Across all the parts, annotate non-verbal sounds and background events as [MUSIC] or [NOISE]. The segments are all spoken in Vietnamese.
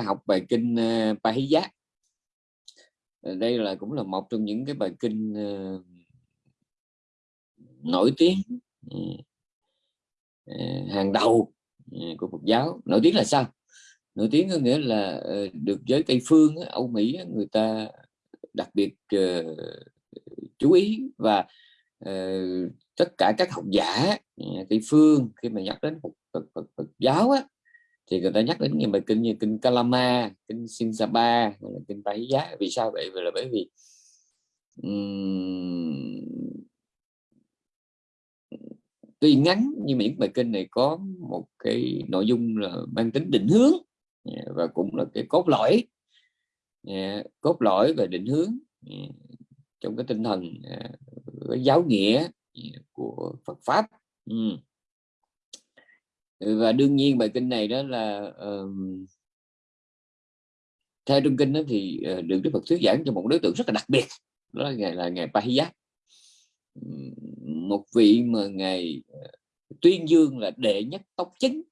học bài kinh uh, Pahiya đây là cũng là một trong những cái bài kinh uh, nổi tiếng uh, hàng đầu của Phật giáo. Nổi tiếng là sao? Nổi tiếng có nghĩa là được giới Tây phương Âu Mỹ người ta đặc biệt chú ý và tất cả các học giả Tây phương khi mà nhắc đến Phật, Phật, Phật, Phật giáo á, thì người ta nhắc đến những bài kinh như kinh Kalama, kinh Sinsapa, kinh Bái Giá. Vì sao vậy? Vì là bởi vì um, tuy ngắn nhưng mà những bài kinh này có một cái nội dung là mang tính định hướng và cũng là cái cốt lõi cốt lõi và định hướng trong cái tinh thần cái giáo nghĩa của Phật pháp Ừ, và đương nhiên bài kinh này đó là uh, theo trung kinh đó thì uh, được Đức Phật thuyết giảng cho một đối tượng rất là đặc biệt đó là ngày là ngày Pahiyat. Một vị mà ngày uh, ờ, tuyên dương là đệ nhất tốc chính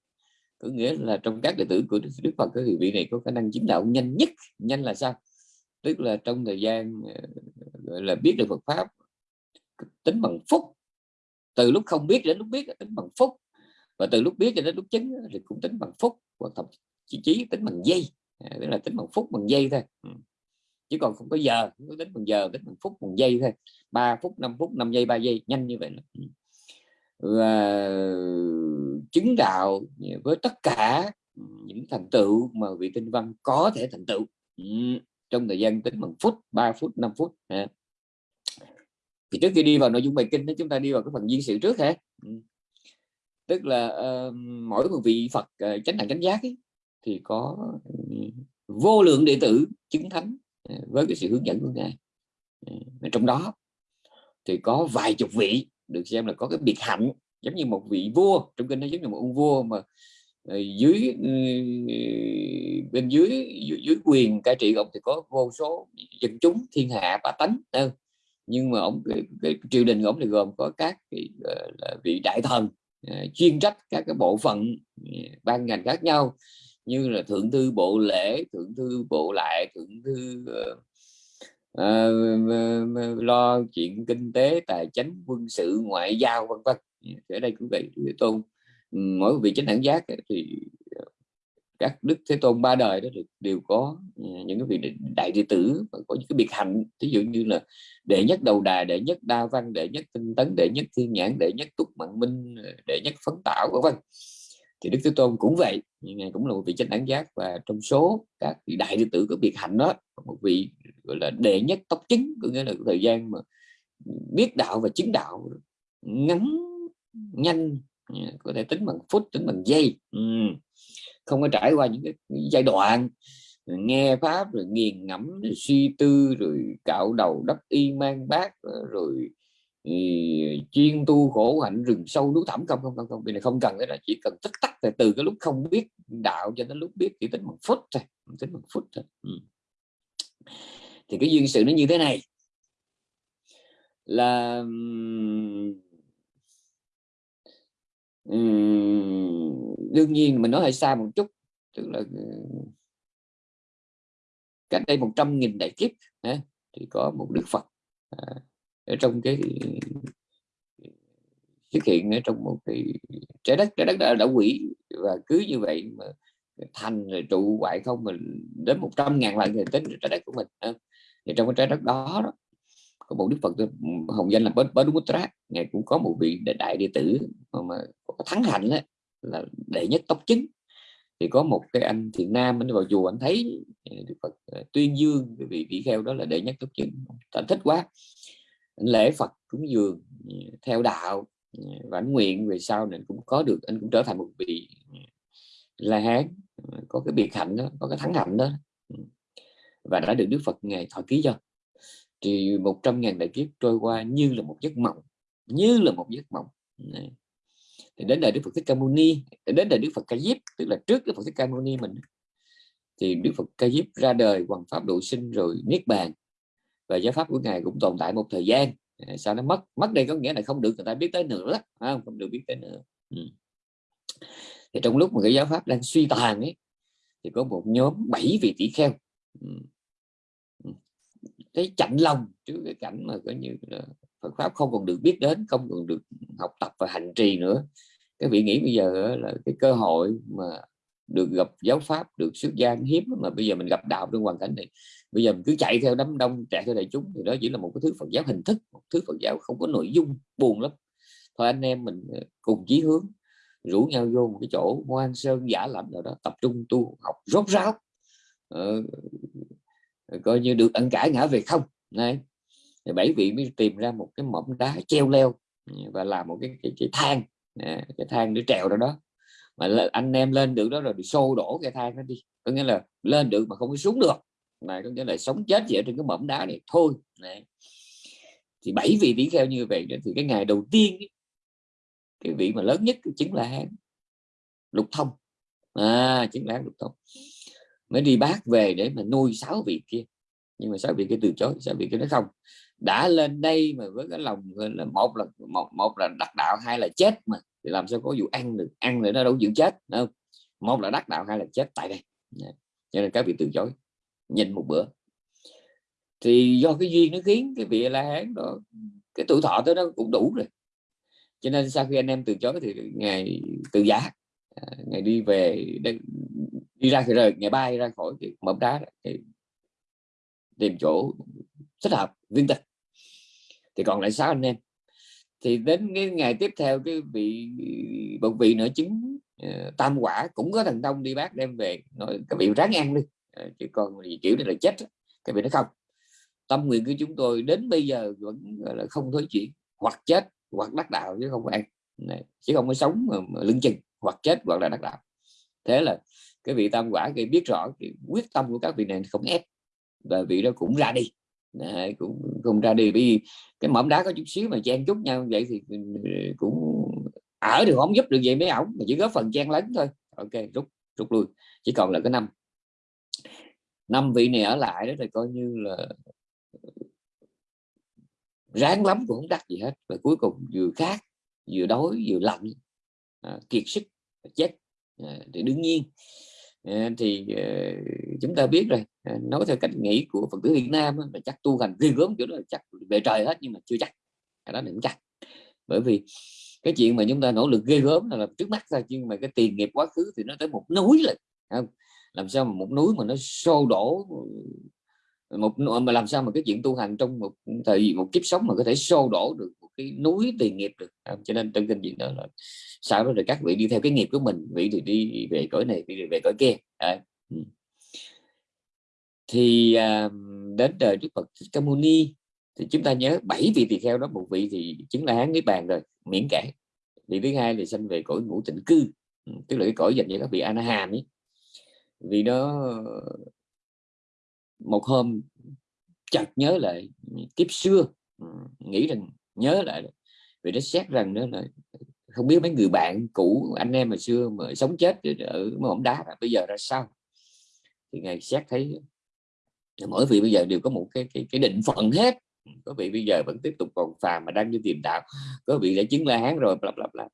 có nghĩa là trong các đệ tử của Đức Phật thì vị này có khả năng chính đạo nhanh nhất. Nhanh là sao? Tức là trong thời gian ờ, gọi là biết được Phật pháp tính bằng phút từ lúc không biết đến lúc biết tính bằng phút và từ lúc biết cho đến lúc chứng thì cũng tính bằng phút hoặc thậm chí, chí tính bằng giây à, tức là tính bằng phút bằng giây thôi ừ. chứ còn không có giờ không có tính bằng giờ tính bằng phút bằng giây thôi 3 phút 5 phút 5 giây 3 giây nhanh như vậy ừ. và chứng đạo với tất cả những thành tựu mà vị tinh văn có thể thành tựu ừ. trong thời gian tính bằng phút 3 phút 5 phút thì trước khi đi vào nội dung bài kinh chúng ta đi vào cái phần duyên sự trước hả tức là uh, mỗi một vị Phật uh, chánh đẳng chánh giác ấy, thì có ừ, vô lượng đệ tử chứng thánh uh, với cái sự hướng dẫn của ngài. Uh, trong đó thì có vài chục vị được xem là có cái biệt hạnh giống như một vị vua. Trong kinh nó giống như một ông vua mà dưới ừ, bên dưới, dưới dưới quyền cai trị ông thì có vô số dân chúng thiên hạ bá tánh nhưng mà ông cái, cái triều đình của ông thì gồm có các cái, là vị đại thần Ờ, chuyên trách các cái bộ phận ờ, ban ngành khác nhau như là thượng thư bộ lễ thượng thư bộ lại thượng thư uh, lo chuyện kinh tế tài chính quân sự ngoại giao vân vân. Dạ, ở đây cũng vậy tôn mỗi vị chính đẳng giác thì các đức thế tôn ba đời đó đều có ừ, những cái vị đại đệ tử và có những cái biệt hạnh. Ví dụ như là đệ nhất đầu đà, đệ nhất đa văn, đệ nhất tinh tấn, đệ nhất thiên nhãn, đệ nhất túc mạng minh ờ, đệ nhất phấn tạo vân vân. Thì đức thế tôn cũng vậy ngài cũng là một vị chánh đẳng giác và trong số các vị đại đệ tử của biệt hạnh đó một vị, gọi là, đệ nhất tốc chứng có nghĩa là thời gian mà biết đạo và chứng đạo ngắn, nhanh ừ, có thể tính bằng phút, tính bằng giây. Ừ không có trải qua những cái giai đoạn nghe pháp rồi nghiền ngẫm rồi suy tư rồi cạo đầu đắp y mang bát rồi ừ, chuyên tu khổ hạnh rừng sâu núi thẳm không không không không vì này không cần cái đó chỉ cần tích tắc từ, từ cái lúc không biết đạo cho đến lúc biết chỉ tính một phút thôi tính một phút thôi ừ. thì cái duyên sự nó như thế này là đương nhiên mình nói hơi xa một chút tức là ờ, cách đây 100.000 đại kiếp thì có một đức Phật à, ở trong cái ờ, xuất hiện ở trong một cái trái đất trái đất đã, đã quỷ và cứ như vậy mà thành rồi trụ hoại không mình đến 100 ngàn lần thì tính trái đất của mình thì trong cái trái đất đó, đó có một đức phật ừ, hồng danh là Badumutra ngài cũng có một vị đại đệ tử mà có thắng hạnh đó, là đệ nhất tóc chứng thì có một cái anh thiện nam anh vào chùa anh thấy à, đức phật à, tuyên dương vị vị kheo đó là đệ nhất tóc chứng anh thích quá. Anh lễ phật cúng dường à, theo đạo và anh nguyện về sau này cũng có được anh cũng trở thành một vị la hán. Có cái biệt hạnh đó có cái thắng hạnh đó. Ừ. Và đã được đức phật ngài thọ ký cho thì 100 ngàn đại kiếp trôi qua như là một giấc mộng như là một giấc mộng. Này. thì đến đời Đức Phật Thích Ca Mâu Ni đến đời Đức Phật Ca Diếp tức là trước Đức Phật Thích Ca Mâu Ni mình thì Đức Phật Ca Diếp ra đời hoàn pháp độ sinh rồi niết bàn. Và giáo pháp của ngài cũng tồn tại một thời gian. Sao nó mất mất đây có nghĩa là không được người ta biết tới nữa không, không được biết tới nữa. Ừ. thì trong lúc mà cái giáo pháp đang suy tàn ấy thì có một nhóm bảy vị tỷ kheo. Ừ thấy chạnh lòng trước cái cảnh mà coi như là Phật pháp không còn được biết đến không còn được học tập và hành trì nữa. Cái vị nghĩ bây giờ là cái cơ hội mà được gặp giáo pháp được xuất gia hiếm mà bây giờ mình gặp đạo trong hoàn cảnh này. Bây giờ mình cứ chạy theo đám đông chạy theo đại chúng thì đó chỉ là một cái thứ Phật giáo hình thức một thứ Phật giáo không có nội dung buồn lắm. Thôi anh em mình ờ, cùng chí hướng rủ nhau vô một cái chỗ hoang sơn giả lạnh nào đó tập trung tu học rốt ráo. Ờ, coi như được ăn cả ngã về không. Này bảy vị mới tìm ra một cái mỏm đá treo leo và làm một cái cái, cái thang. Cái thang để trèo ra đó. Mà anh em lên được đó rồi bị xô đổ cái thang nó đi. Có nghĩa là lên được mà không có xuống được. Này có nghĩa là sống chết gì ở trên cái mỏm đá này thôi. Này. thì bảy vị tỷ kheo như vậy thì cái ngày đầu tiên cái vị mà lớn nhất chính là lục thông. À chính là lục thông mới đi bác về để mà nuôi sáu vị kia. Nhưng mà sáu vị kia từ chối sáu vị kia nó không. Đã lên đây mà với cái lòng là một là một, một là đắc đạo hai là chết mà. Thì làm sao có vụ ăn được ăn nữa nó đâu chịu chết không? Một là đắc đạo hai là chết tại đây. Dạ. Cho nên các vị từ chối nhìn một bữa. Thì do cái duyên nó khiến cái vị la hán đó cái tuổi thọ tới nó cũng đủ rồi. Cho nên sau khi anh em từ chối thì ngày từ giá à, ngày đi về đi ra thì rời ngày bay ra khỏi cái mỏm đá thì tìm chỗ thích hợp viên tịch thì còn lại sáu anh em. Thì đến cái ngày tiếp theo cái vị một vị nữa chứng uh, ờ, tam quả cũng có thằng đông đi bác đem về nói cái vị ráng ăn đi. Uh, chứ còn gì kiểu này là chết cái vị nó không. Tâm nguyện của chúng tôi đến bây giờ vẫn là không thối chuyển. Hoặc chết hoặc đắc đạo chứ không có ăn. Này, chứ không có sống mà, mà lưng chừng. Hoặc chết hoặc là đắc đạo. Thế là cái vị tam quả thì biết rõ cái quyết tâm của các vị này không ép và vị đó cũng ra đi. Đấy, cũng không ra đi. Vì cái mỏm đá có chút xíu mà chen chút nhau vậy thì ừ, cũng ở thì không giúp được gì mấy ổng mà chỉ góp phần chen lấn thôi. Ok rút rút lui. Chỉ còn là cái năm. Năm vị này ở lại đó thì coi như là ừ, ráng lắm cũng không đắt gì hết. Và cuối cùng vừa khát vừa đói vừa lạnh à, kiệt sức chết à, thì đương nhiên Ờ, thì ờ, chúng ta biết rồi ờ, nói theo cách nghĩ của phật tử Việt Nam là chắc tu hành riêng gớm chỗ đó là chắc về trời hết nhưng mà chưa chắc cái đó đừng chắc. Bởi vì cái chuyện mà chúng ta nỗ lực ghê gớm là, là trước mắt ra nhưng mà cái tiền nghiệp quá khứ thì nó tới một núi là không? Làm sao mà một núi mà nó xô đổ một mà làm sao mà cái chuyện tu hành trong một thời một kiếp sống mà có thể xô đổ được một cái núi tiền nghiệp được. À, cho nên trong kinh gì đó là sau đó rồi các vị đi theo cái nghiệp của mình vị thì đi về cõi này vị thì về cõi kia. À. thì à, đến đời Đức Phật Thích Ca Ni thì chúng ta nhớ bảy vị tỳ kheo đó một vị thì chứng là hán niết bàn rồi miễn kể. Vị thứ hai thì sanh về cõi ngũ tịnh cư. Ừ, tức là cái cõi dành cho các vị a hàm ấy. Vì nó một hôm chợt nhớ lại kiếp xưa ừ, nghĩ rằng nhớ lại vì nó xét rằng đó là không biết mấy người bạn cũ anh em mà xưa mà sống chết ở mỏm đá bây giờ ra sao? Thì ngài xét thấy mỗi vị bây giờ đều có một cái cái, cái định phận hết. Có vị bây giờ vẫn tiếp tục còn phàm mà đang đi tìm đạo. Có vị đã chứng la hán rồi bla bla bla.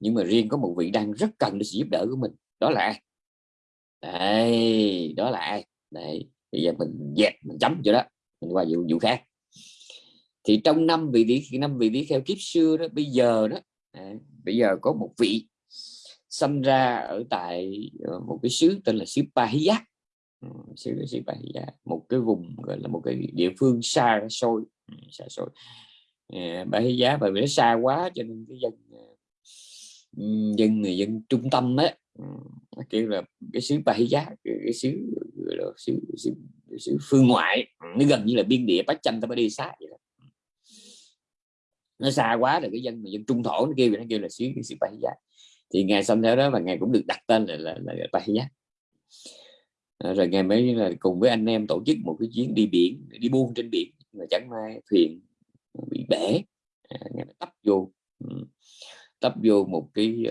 Nhưng mà riêng có một vị đang rất cần sự giúp đỡ của mình. Đó là ai? Đây đó là ai? Đấy bây giờ mình dẹp mình chấm cho đó mình qua vụ vụ khác. Thì trong năm vị tỷ năm vị tỷ kheo kiếp xưa đó bây giờ đó à, bây giờ có một vị sinh ra ở tại ờ, một cái xứ tên là xứ Pahiya ừ, xứ xứ Pahiya một cái vùng gọi là một cái địa phương xa xôi ừ, xa xôi. Ờ, à, Pahiya bởi vì nó xa quá cho nên cái dân ờ, dân người dân trung tâm á kêu là cái xứ Pahiya giá cái xứ là xứ, xứ, xứ phương ngoại nó gần như là biên địa Bách Chanh ta mới đi xa vậy đó. Nó xa quá là cái dân mà dân trung thổ nó kêu nó kêu là xứ xứ Pahiya thì ngài xong theo đó và ngài cũng được đặt tên là là, là, là giá ờ, rồi ngày mới là cùng với anh em tổ chức một cái chuyến đi biển đi buôn trên biển mà chẳng may thuyền bị bể à, ngày ngài tấp vô tấp vô một cái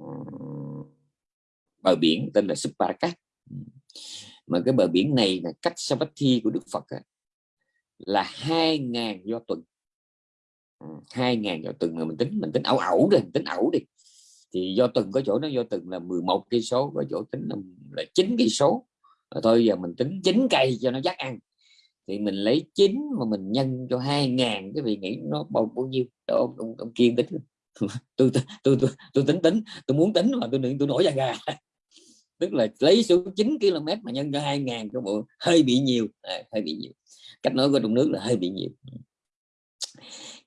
uh, bờ biển tên là Suparakat mà cái bờ biển này là cách Savatthi của Đức Phật là hai ngàn do tuần. Ừ, hai ngàn do tuần mà mình tính mình tính ẩu ẩu đi tính ẩu đi. Thì do tuần có chỗ nó do tuần là 11 cây số có chỗ tính là là chín cây số. Thôi giờ mình tính chín cây cho nó chắc ăn. Thì mình lấy chín mà mình nhân cho hai ngàn cái vị nghĩ nó bao bao nhiêu? Đó ông, ông, ông kiên tính. [LAUGHS] tôi, tôi, tôi, tôi, tính tính tôi muốn tính mà tôi tôi nổi da gà. [LAUGHS] Tức là lấy số 9 km mà nhân cho 2 ngàn cái bộ hơi bị nhiều. À, hơi bị nhiều. Cách nói của trong nước là hơi bị nhiều.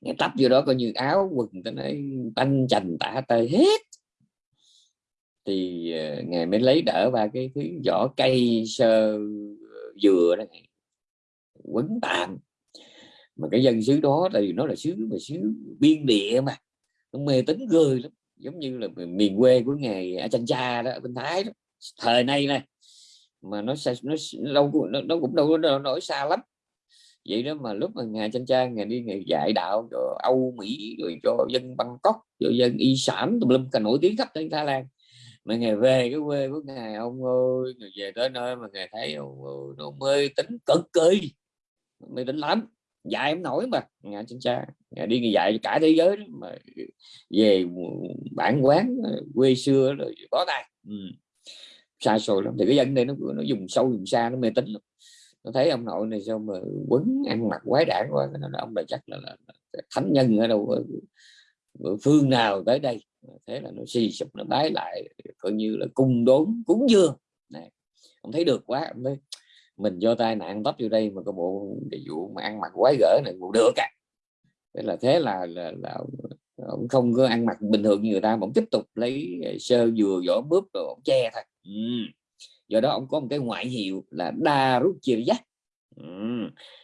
Ngày tấp vô đó coi như áo quần tôi nói tanh chành tả tơi hết. Thì ờ, uh, ngày mới lấy đỡ ba cái thứ vỏ cây sơ ờ, dừa đó quấn tạm mà cái dân xứ đó thì nó là xứ mà xứ biên địa mà mê tính gơi lắm giống như là miền quê của ngày ở chanh cha đó ở bên thái đó. Thời nay này mà nó sẽ nó lâu nó, nó cũng đâu nó nổi xa lắm. Vậy đó mà lúc mà ngài chanh cha ngài đi ngày dạy đạo cho Âu Mỹ rồi cho dân Bangkok cho dân y sản tùm lum cả nổi tiếng khắp trên Thái Lan. Mà ngày về cái quê của ngài ông ơi người về tới nơi mà ngài thấy ông ơi, nó mê tính cực kỳ mê tính lắm dạy em nổi mà. Nhà trên cha nhà đi dạy cả thế giới đó, mà về bản quán quê xưa rồi có tay ừ. Xa xôi lắm. Thì cái dân đây nó nó dùng sâu dùng xa nó mê tín lắm. Nó thấy ông nội này sao mà quấn ăn mặc quái đản quá nó ông này chắc là, là, là thánh nhân ở đâu ở phương nào tới đây. Thế là nó suy sụp nó bái lại coi như là cung đốn cúng dường. Này ông thấy được quá ông thấy mình do tai nạn tấp vô đây mà có bộ cái vụ mà ăn mặc quái gở này cũng được à thế là thế là, là, là ông không có ăn mặc bình thường như người ta mà ông tiếp tục lấy sơ dừa vỏ bướp rồi ông che thôi. Ừ. do đó ông có một cái ngoại hiệu là đa rút chia giác ừ.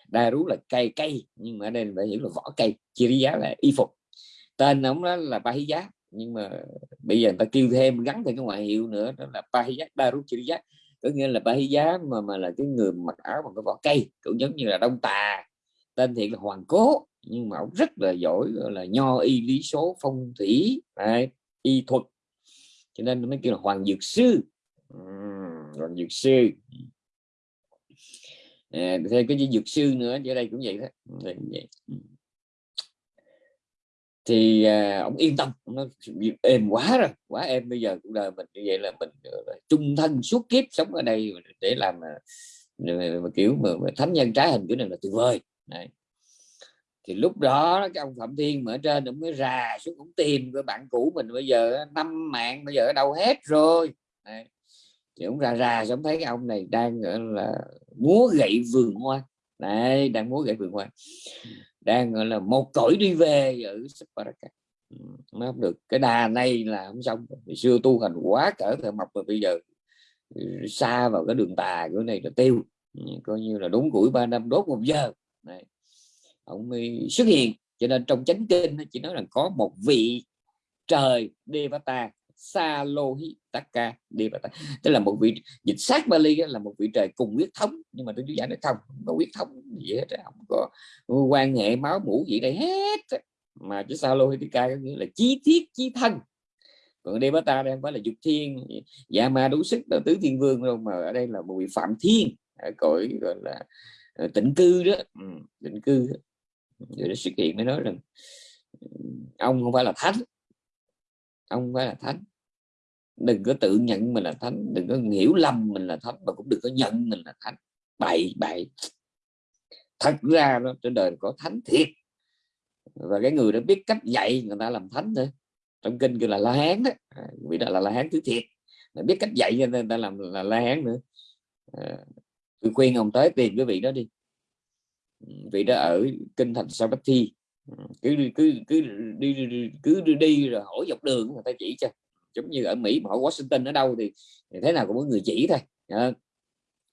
đa rút là cây cây nhưng mà ở đây phải hiểu là vỏ cây. Chia giá là y phục. Tên ông đó là ba giá nhưng mà bây giờ người ta kêu thêm gắn thêm cái ngoại hiệu nữa đó là ba giá đa rút chia giác có nghĩa là ba giá mà mà là cái người mặc áo bằng cái vỏ cây cũng giống như là đông tà tên thiệt là hoàng cố nhưng mà ông rất là giỏi là nho y lý số phong thủy đấy, y thuật. Cho nên nó mới kêu là hoàng dược sư. Hoàng dược sư. À, thêm cái dược sư nữa ở đây cũng vậy đó. Vậy thì à, ông yên tâm nó êm quá rồi quá em bây giờ cuộc đời mình như vậy là mình trung thân suốt kiếp sống ở đây để làm à, à, mà, kiểu mà, mà thánh nhân trái hình kiểu này là tuyệt vời. Đấy. Thì lúc đó cái ông phạm thiên mà ở trên ông mới rà xuống cũng tìm cái bạn cũ mình bây giờ năm mạng bây giờ ở đâu hết rồi. Đấy. thì ông ra ra xong thấy cái ông này đang gọi là múa gậy vườn hoa. Này đang múa gậy vườn hoa đang gọi là một cõi đi về ở Saparaka nó không được cái đà này là không xong Hồi xưa tu hành quá cỡ thợ mộc mà bây giờ ừ, xa vào cái đường tà của này là tiêu. Coi như là đúng củi ba năm đốt một giờ. Này ông mới xuất hiện. Cho nên trong chánh kinh chỉ nói là có một vị trời Devata Salohitaka Devata tức là một vị dịch sát Bali là một vị trời cùng huyết thống. Nhưng mà tôi chú giải nó không không có huyết thống gì hết không có quan hệ máu mũ gì đây hết mà chứ Salohitaka có nghĩa là chí thiết chí thân. Còn Devata đây không phải là dục thiên dạ ma đủ sức là tứ thiên vương đâu mà ở đây là một vị phạm thiên. Cõi gọi là ờ, tịnh cư đó. Ừ, tịnh cư. Đó rồi xuất hiện mới nói rằng ừ, ông không phải là thánh ông phải là thánh. Đừng có tự nhận mình là thánh đừng có hiểu lầm mình là thánh mà cũng đừng có nhận mình là thánh. Bậy bậy. Thật ra đó trên đời có thánh thiệt. Và cái người đã biết cách dạy người ta làm thánh thôi. Trong kinh kêu là la hán đó. À, Vì đó là la hán thứ thiệt. Mà biết cách dạy cho nên ta làm là la hán nữa. À, tôi khuyên ông tới tìm cái vị đó đi. Ừ, vị đó ở kinh thành Savatthi cứ cứ cứ đi cứ đi, đi rồi hỏi dọc đường người ta chỉ cho. Giống như ở Mỹ mà hỏi Washington ở đâu thì, thì thế nào cũng có người chỉ thôi. À,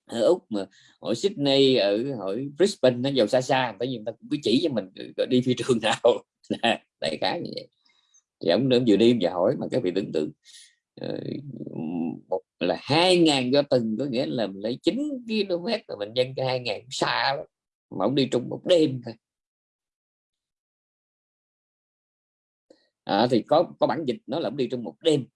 ở úc mà hỏi Sydney ở hỏi Brisbane nó giàu xa xa tại vì người ta cũng cứ chỉ cho mình đi phi trường nào. [LAUGHS] Đại khái như vậy. Thì ông nữa vừa đi và hỏi mà các vị tưởng tượng. Ờ, một là hai ngàn do từng có nghĩa là mình lấy 9 km mà mình nhân cho hai ngàn xa lắm. Mà ông đi trong một đêm thôi. À, thì có có bản dịch nó là đi trong một đêm.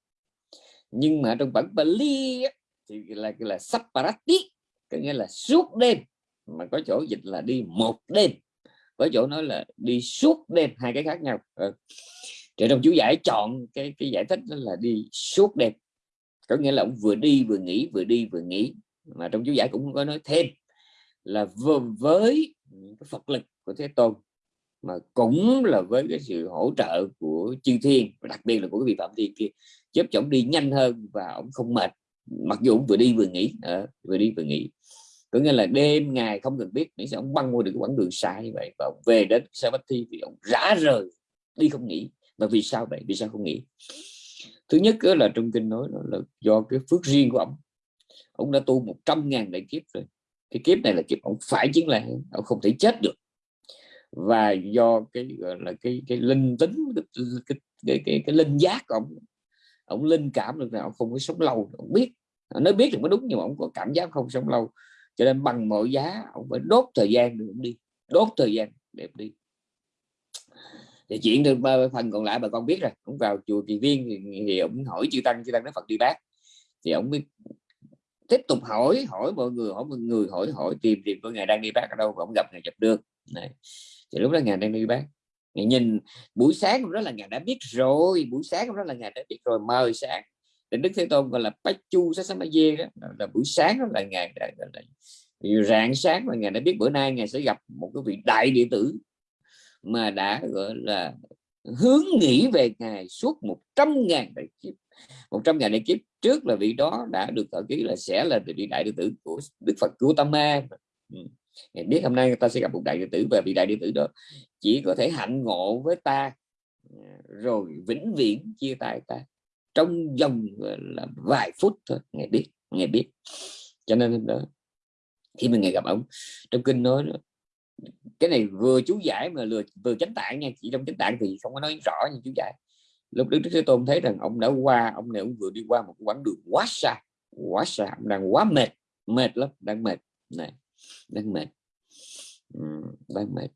Nhưng mà trong bản Bali thì là là saparati có nghĩa là suốt đêm. Mà có chỗ dịch là đi một đêm. Có chỗ nói là đi suốt đêm hai cái khác nhau. À, thì trong chú giải chọn cái cái giải thích đó là đi suốt đêm. Có nghĩa là ông vừa đi vừa nghỉ vừa đi vừa nghỉ. Mà trong chú giải cũng có nói thêm là với cái Phật lực của Thế Tôn mà cũng là với cái sự hỗ trợ của chư thiên và đặc biệt là của cái vị phạm thiên kia. Giúp cho ông đi nhanh hơn và ông không mệt mặc dù ông vừa đi vừa nghỉ à, vừa đi vừa nghỉ. Có nghĩa là đêm ngày không cần biết miễn sao ông băng qua được cái quãng đường xa như vậy và ông về đến Savatthi thì ông rã rời đi không nghỉ. Mà vì sao vậy? Vì sao không nghỉ? Thứ nhất là trong kinh nói là do cái phước riêng của ông. Ông đã tu 100 ngàn đại kiếp rồi. Cái kiếp này là kiếp ông phải chiến lại, ông không thể chết được và do cái gọi là cái cái linh tính cái cái, cái, cái, cái linh giác của ông ông linh cảm được là ông không có sống lâu ông biết. Nó biết thì mới đúng nhưng mà ông có cảm giác không sống lâu. Cho nên bằng mọi giá ông phải đốt thời gian để ông đi đốt thời gian để ông đi. Thì chuyện được phần còn lại bà con biết rồi cũng vào chùa kỳ viên thì, thì ông hỏi chư tăng chư tăng nói phật đi bác. Thì ông biết tiếp tục hỏi hỏi mọi người hỏi mọi người hỏi hỏi tìm tìm coi ngày đang đi bác ở đâu và ông gặp ngày gặp được. Này thì lúc đó ngài đang đi bác ngài nhìn buổi sáng đó là ngài đã biết rồi buổi sáng đó là ngài đã biết rồi mời sáng. Định Đức Thế Tôn gọi là Bách Chu Sasamaye đó là buổi sáng đó là ngài đã, là, rạng sáng là ngài đã biết bữa nay ngài sẽ gặp một cái vị đại địa tử mà đã gọi là hướng nghĩ về ngài suốt 100 ngàn đại kiếp. 100 ngàn đại kiếp trước là vị đó đã được ở ký là sẽ là vị đại đệ tử của Đức Phật Gautama ừ. Ngài biết hôm nay người ta sẽ gặp một đại đệ tử và vị đại đệ tử đó chỉ có thể hạnh ngộ với ta à, rồi vĩnh viễn chia tay ta trong vòng là, vài phút thôi, ngài biết ngài biết. Cho nên đó, khi mình ngày gặp ông, trong kinh nói cái này vừa chú giải mà lừa, vừa chánh tạng nha, chỉ trong chánh tạng thì không có nói rõ như chú giải. Lúc đức thế tôn thấy rằng ông đã qua, ông này ông vừa đi qua một quãng đường quá xa quá xa, ông đang quá mệt mệt lắm, đang mệt. Này đang mệt. Đang mệt.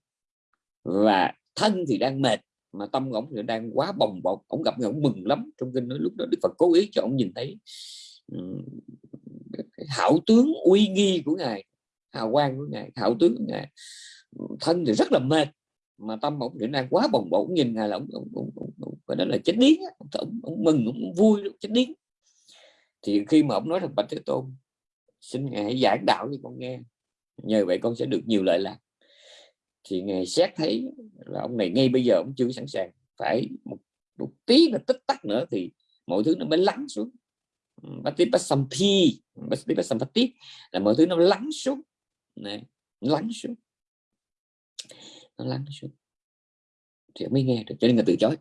Và thân thì đang mệt mà tâm ổng thì đang quá bồng bột. Ông gặp người mừng lắm. Trong kinh nói lúc đó đức phật cố ý cho ông nhìn thấy hảo tướng uy nghi của ngài hào quang của ngài hảo tướng của ngài. Thân thì rất là mệt mà tâm ổng thì đang quá bồng bột. Nhìn ngài là ông, và đó là chết điếng ông, mừng ông vui chết điếng. Thì khi mà ông nói rằng bạch thế tôn xin ngài hãy giảng đạo cho con nghe nhờ vậy con sẽ được nhiều lợi lạc. Thì ngài xét thấy là ông này ngay bây giờ ông chưa sẵn sàng. Phải một, một tí là tích tắc nữa thì mọi thứ nó mới lắng xuống. Patipasampi Patipasampati là mọi thứ nó lắng xuống. Này lắng xuống. Nó lắng xuống. Thì mới nghe được cho nên người từ chối.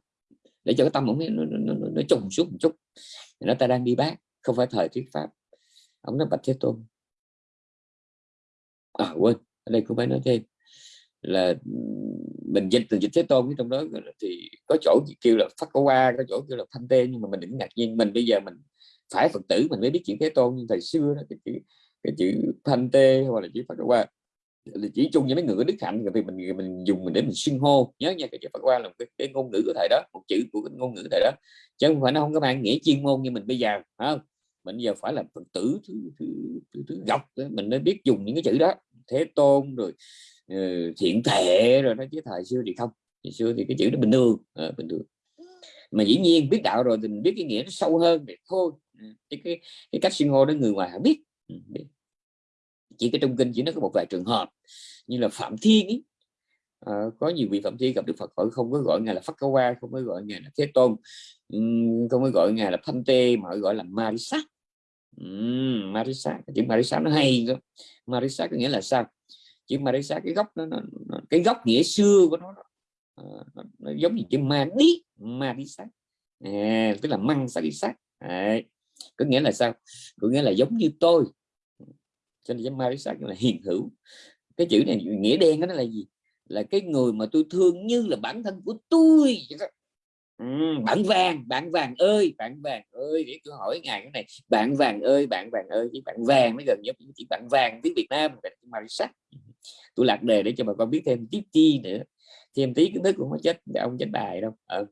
Để cho cái tâm ông ấy nó, nó, nó, nó trùng xuống một chút. Nó ta đang đi bác không phải thời thuyết pháp. Ông nói bạch thế tôn à quên ở đây cũng phải nói thêm là mình dịch từ dịch thế tôn trong đó thì có chỗ kêu là phát qua có chỗ kêu là thanh tê nhưng mà mình đừng ngạc nhiên mình bây giờ mình phải phật tử mình mới biết chuyện thế tôn nhưng thời xưa đó cái chữ cái chữ thanh tê hoặc là chữ phát qua là chỉ chung với mấy người có đức hạnh thì mình mình dùng mình để mình xưng hô nhớ nha cái chữ phát qua là cái, cái ngôn ngữ của thầy đó một chữ của cái ngôn ngữ thầy đó. Chứ không phải nó không có mang nghĩa chuyên môn như mình bây giờ không? Mình giờ phải là phật tử thứ, thứ, thứ, thứ gọc mình mới biết dùng những cái chữ đó. Thế tôn rồi uh, thiện thể rồi đó chứ thời xưa thì không. Thời xưa thì cái chữ đó bình thường à, bình thường. Mà dĩ nhiên biết đạo rồi thì mình biết cái nghĩa nó sâu hơn thì thôi. Ừ, cái cái, cái cách xưng hô đó người ngoài không biết. Ừ, biết. Chỉ cái trong kinh chỉ nó có một vài trường hợp như là phạm thiên ý à, ờ, có nhiều vị phạm thiên gặp đức phật hỏi không có gọi ngài là phát qua không có gọi ngài là thế tôn. Không có gọi ngài là thanh tê mà gọi là ma sát uhm, marisa chữ marisa nó hay cơ. Marisa có nghĩa là sao? Chữ marisa cái gốc nó, nó, nó cái gốc nghĩa xưa của nó, nó, ờ, nó, nó giống như chữ madi marisa à, tức là măng sắc à, có nghĩa là sao? Có nghĩa là giống như tôi. Cho nên marisa là hiền hữu. Cái chữ này nghĩa đen đó là gì? Là cái người mà tôi thương như là bản thân của tôi ừ, bạn vàng bạn vàng ơi bạn vàng ơi để tôi hỏi ngài cái này. Bạn vàng ơi bạn vàng ơi chỉ bạn vàng mới gần nhất, chỉ bạn vàng tiếng Việt Nam Marisa tôi lạc đề để cho bà con biết thêm tiếp chi nữa. Thêm tí kiến thức cũng có chết ông chết bài đâu. Ừ.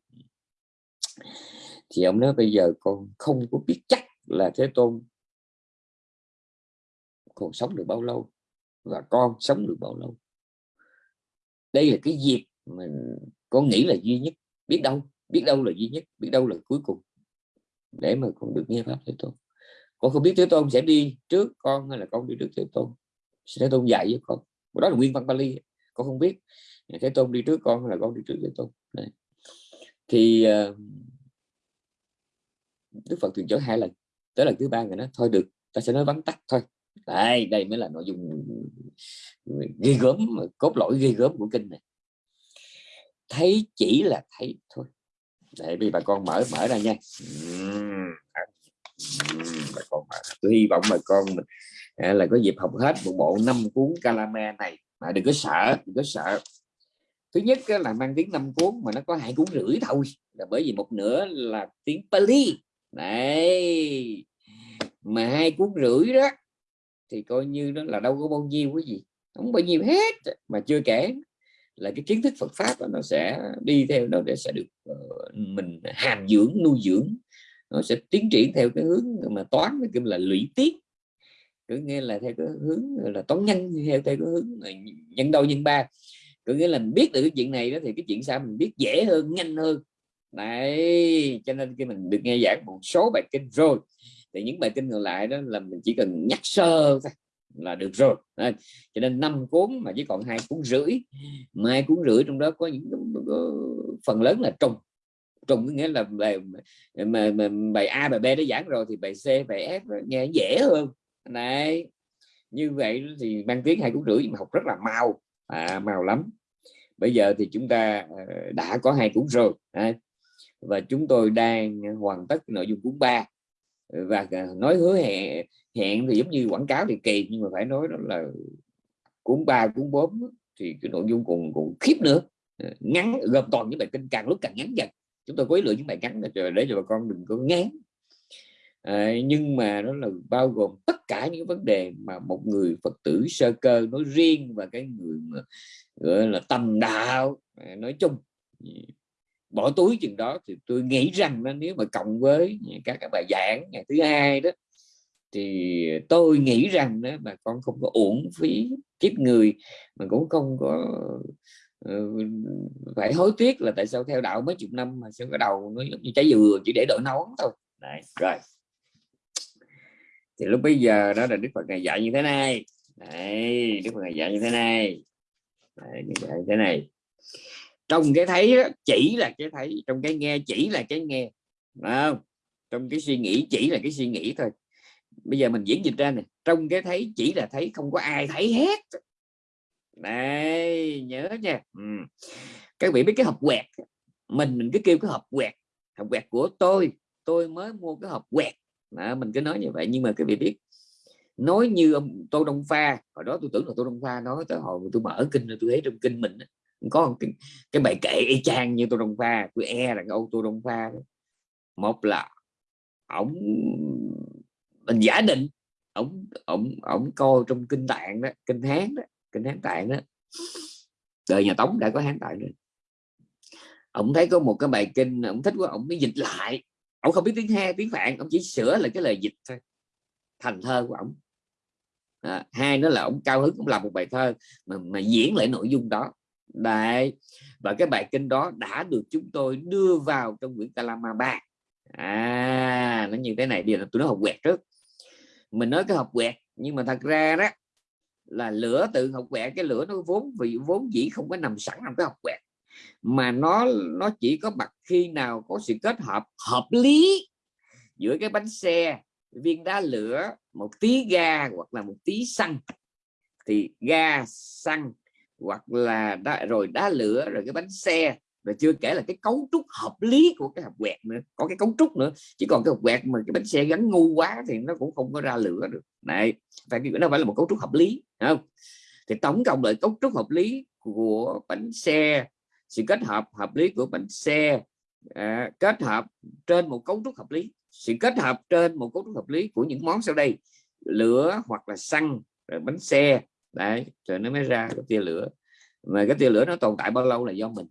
thì ông nói bây giờ con không có biết chắc là thế tôn còn sống được bao lâu và con sống được bao lâu. Đây là cái dịp mình con nghĩ là duy nhất biết đâu biết đâu là duy nhất biết đâu là cuối cùng. Để mà con được nghe pháp thế tôn. Con không biết thế tôn sẽ đi trước con hay là con đi trước thế tôn. Thế tôn dạy với con. Đó là nguyên văn Bali con không biết thế tôn đi trước con hay là con đi trước thế tôn. Đấy. thì uh, đức phật thường chở hai lần. Tới lần thứ ba người nói thôi được ta sẽ nói vắn tắt thôi. Đây đây mới là nội dung ghi gớm cốt lõi ghi gớm của kinh này. Thấy chỉ là thấy thôi để vì bà con mở mở ra nha. Bà con mở. tôi hy vọng bà con mình à, là có dịp học hết một bộ năm cuốn calame này. Mà đừng có sợ, đừng có sợ. Thứ nhất là mang tiếng năm cuốn mà nó có hai cuốn rưỡi thôi. Là bởi vì một nửa là tiếng Pali. Này mà hai cuốn rưỡi đó, thì coi như đó là đâu có bao nhiêu cái gì. Không bao nhiêu hết, mà chưa kể là cái kiến thức Phật pháp nó sẽ đi theo nó để sẽ được uh, mình hàm dưỡng nuôi dưỡng. Nó sẽ tiến triển theo cái hướng mà toán cái là lũy tiết cứ nghe là theo cái hướng là toán nhân theo theo cái hướng nhân đôi nhân ba. Có nghĩa là mình biết được cái chuyện này đó thì cái chuyện sao mình biết dễ hơn nhanh hơn. Đấy cho nên khi mình được nghe giảng một số bài kinh rồi thì những bài kinh còn lại đó là mình chỉ cần nhắc sơ thôi là được rồi. À, cho nên năm cuốn mà chỉ còn hai cuốn rưỡi mai cuốn rưỡi trong đó có những có phần lớn là trùng. Trùng có nghĩa là bài mà, mà, bài A bài B đã giảng rồi thì bài C bài F nghe dễ hơn. Này như vậy thì mang tiếng hai cuốn rưỡi mà học rất là mau. À, mau lắm. Bây giờ thì chúng ta ờ, đã có hai cuốn rồi. À, và chúng tôi đang hoàn tất nội dung cuốn 3 và à, nói hứa hẹn hẹn thì giống như quảng cáo thì kỳ nhưng mà phải nói đó là cuốn ba cuốn bốn thì cái nội dung còn còn khiếp nữa. Ờ, ngắn gồm toàn những bài kinh càng lúc càng ngắn dần. Chúng tôi quấy lựa những bài ngắn để cho bà con đừng có ngán. À, nhưng mà nó là bao gồm tất cả những vấn đề mà một người phật tử sơ cơ nói riêng và cái người mà gọi là tầm đạo à, nói chung bỏ túi chừng đó thì tôi nghĩ rằng đó, nếu mà cộng với các cái bài giảng ngày thứ hai đó thì tôi nghĩ rằng đó bà con không có uổng phí kiếp người mà cũng không có uh, phải hối tiếc là tại sao theo đạo mấy chục năm mà sao cái đầu nó giống như trái dừa chỉ để đợi nấu thôi. Đấy, rồi. Thì lúc bây giờ đó là đức phật ngày dạy như thế này. Đấy, đức phật ngày dạy như thế này. Đấy, dạy như thế này trong cái thấy chỉ là cái thấy trong cái nghe chỉ là cái nghe không? trong cái suy nghĩ chỉ là cái suy nghĩ thôi bây giờ mình diễn dịch ra này trong cái thấy chỉ là thấy không có ai thấy hết đây nhớ nha ừ. các vị biết cái hộp quẹt mình mình cứ kêu cái hộp quẹt hộp quẹt của tôi tôi mới mua cái hộp quẹt à, mình cứ nói như vậy nhưng mà các vị biết nói như ông tô đông pha hồi đó tôi tưởng là tô đông pha nói tới hồi tôi mở kinh tôi thấy trong kinh mình có cái, cái bài kệ y chang như tôi đông pha tôi e là cái ông tô đông pha một là ổng mình giả định ổng ổng ổng coi trong kinh tạng đó kinh hán đó kinh hán tạng đó. Đời nhà tống đã có hán tạng rồi. Ông thấy có một cái bài kinh ông thích quá ông mới dịch lại. Ông không biết tiếng he tiếng phạn ông chỉ sửa là cái lời dịch thôi. Thành thơ của ông à, hai nữa là ông cao hứng cũng làm một bài thơ mà, mà diễn lại nội dung đó. Đấy. và cái bài kinh đó đã được chúng tôi đưa vào trong quyển Kalama 3 à nó như thế này đi là tôi nói học quẹt trước. Mình nói cái học quẹt, nhưng mà thật ra đó, là lửa tự học quẹt, cái lửa nó vốn vì vốn dĩ không có nằm sẵn trong cái học quẹt. Mà nó nó chỉ có mặt khi nào có sự kết hợp hợp lý giữa cái bánh xe, viên đá lửa, một tí ga hoặc là một tí xăng. Thì ga, xăng hoặc là đá, rồi đá lửa rồi cái bánh xe rồi chưa kể là cái cấu trúc hợp lý của cái hộp quẹt nữa có cái cấu trúc nữa. Chỉ còn cái hộp quẹt mà cái bánh xe gắn ngu quá thì nó cũng không có ra lửa được. Này phải nó phải là một cấu trúc hợp lý không? Thì tổng cộng lại cấu trúc hợp lý của bánh xe sự kết hợp hợp lý của bánh xe à, kết hợp trên một cấu trúc hợp lý. Sự kết hợp trên một cấu trúc hợp lý của những món sau đây lửa hoặc là xăng rồi bánh xe đấy rồi nó mới ra cái tia lửa. Mà cái tia lửa nó tồn tại bao lâu là do mình.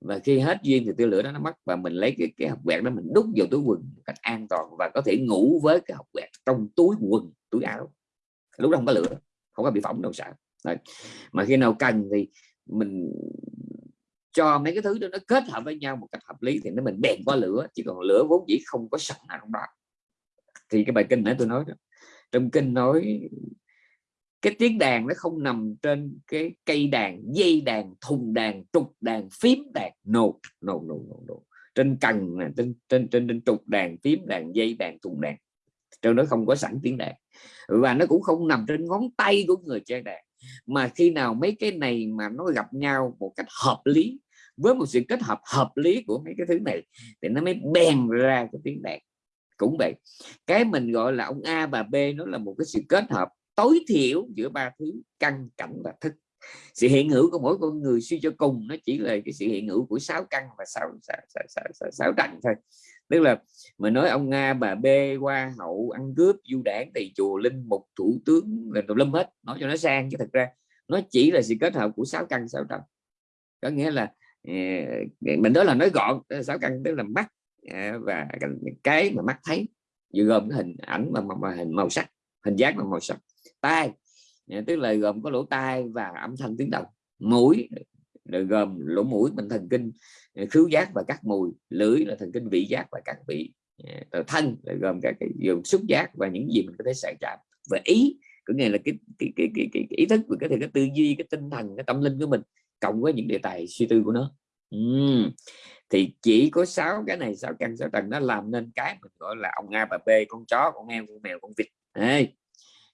Và khi hết duyên thì tia lửa đó nó mất và mình lấy cái, cái học quẹt đó mình đút vào túi quần một cách an toàn và có thể ngủ với cái học quẹt trong túi quần túi áo. Lúc đó không có lửa không có bị phỏng đâu sợ. Đấy. mà khi nào cần thì mình cho mấy cái thứ đó nó kết hợp với nhau một cách hợp lý thì nó mình bèn qua lửa chỉ còn lửa vốn dĩ không có sẵn ở trong đó. Thì cái bài kinh nãy tôi nói đó trong kinh nói cái tiếng đàn nó không nằm trên cái cây đàn dây đàn thùng đàn trục đàn phím đàn. No no no no, no. trên cần trên trên trên trên trục đàn phím đàn dây đàn thùng đàn. Trong đó không có sẵn tiếng đàn. Và nó cũng không nằm trên ngón tay của người chơi đàn. Mà khi nào mấy cái này mà nó gặp nhau một cách hợp lý với một sự kết hợp hợp lý của mấy cái thứ này thì nó mới bèn ra cái tiếng đàn. Cũng vậy cái mình gọi là ông A và B nó là một cái sự kết hợp tối thiểu giữa ba thứ căn cảnh và thức. Sự hiện hữu của mỗi con người suy cho cùng nó chỉ là cái sự hiện hữu của sáu căn và sáu sáu, sáu, sáu, sáu, sáu trần thôi. Tức là mình nói ông nga bà b qua hậu ăn cướp du đảng tỳ chùa linh mục thủ tướng là tùm lâm hết nói cho nó sang chứ thật ra nó chỉ là sự kết hợp của sáu căn sáu trần có nghĩa là ờ, mình đó là nói gọn sáu căn tức là mắt à, và cái mà mắt thấy. Vừa gồm cái hình ảnh và, mà hình màu sắc hình dáng và màu sắc tai. Tức là gồm có lỗ tai và âm thanh tiếng động. Mũi rồi gồm lỗ mũi mình thần kinh ờ, khứu giác và các mùi. Lưỡi là thần kinh vị giác và các vị. Ờ, rồi thân là gồm các cái gồm xúc giác và những gì mình có thể sợi chạm và ý có nghĩa là cái cái, cái, cái, cái, cái ý thức và cái, cái tư duy cái tinh thần cái tâm linh của mình cộng với những đề tài suy tư của nó. Uhm. thì chỉ có sáu cái này sáu căn sáu tầng nó làm nên cái mình gọi là ông a bà b con chó con heo con mèo con vịt. Đấy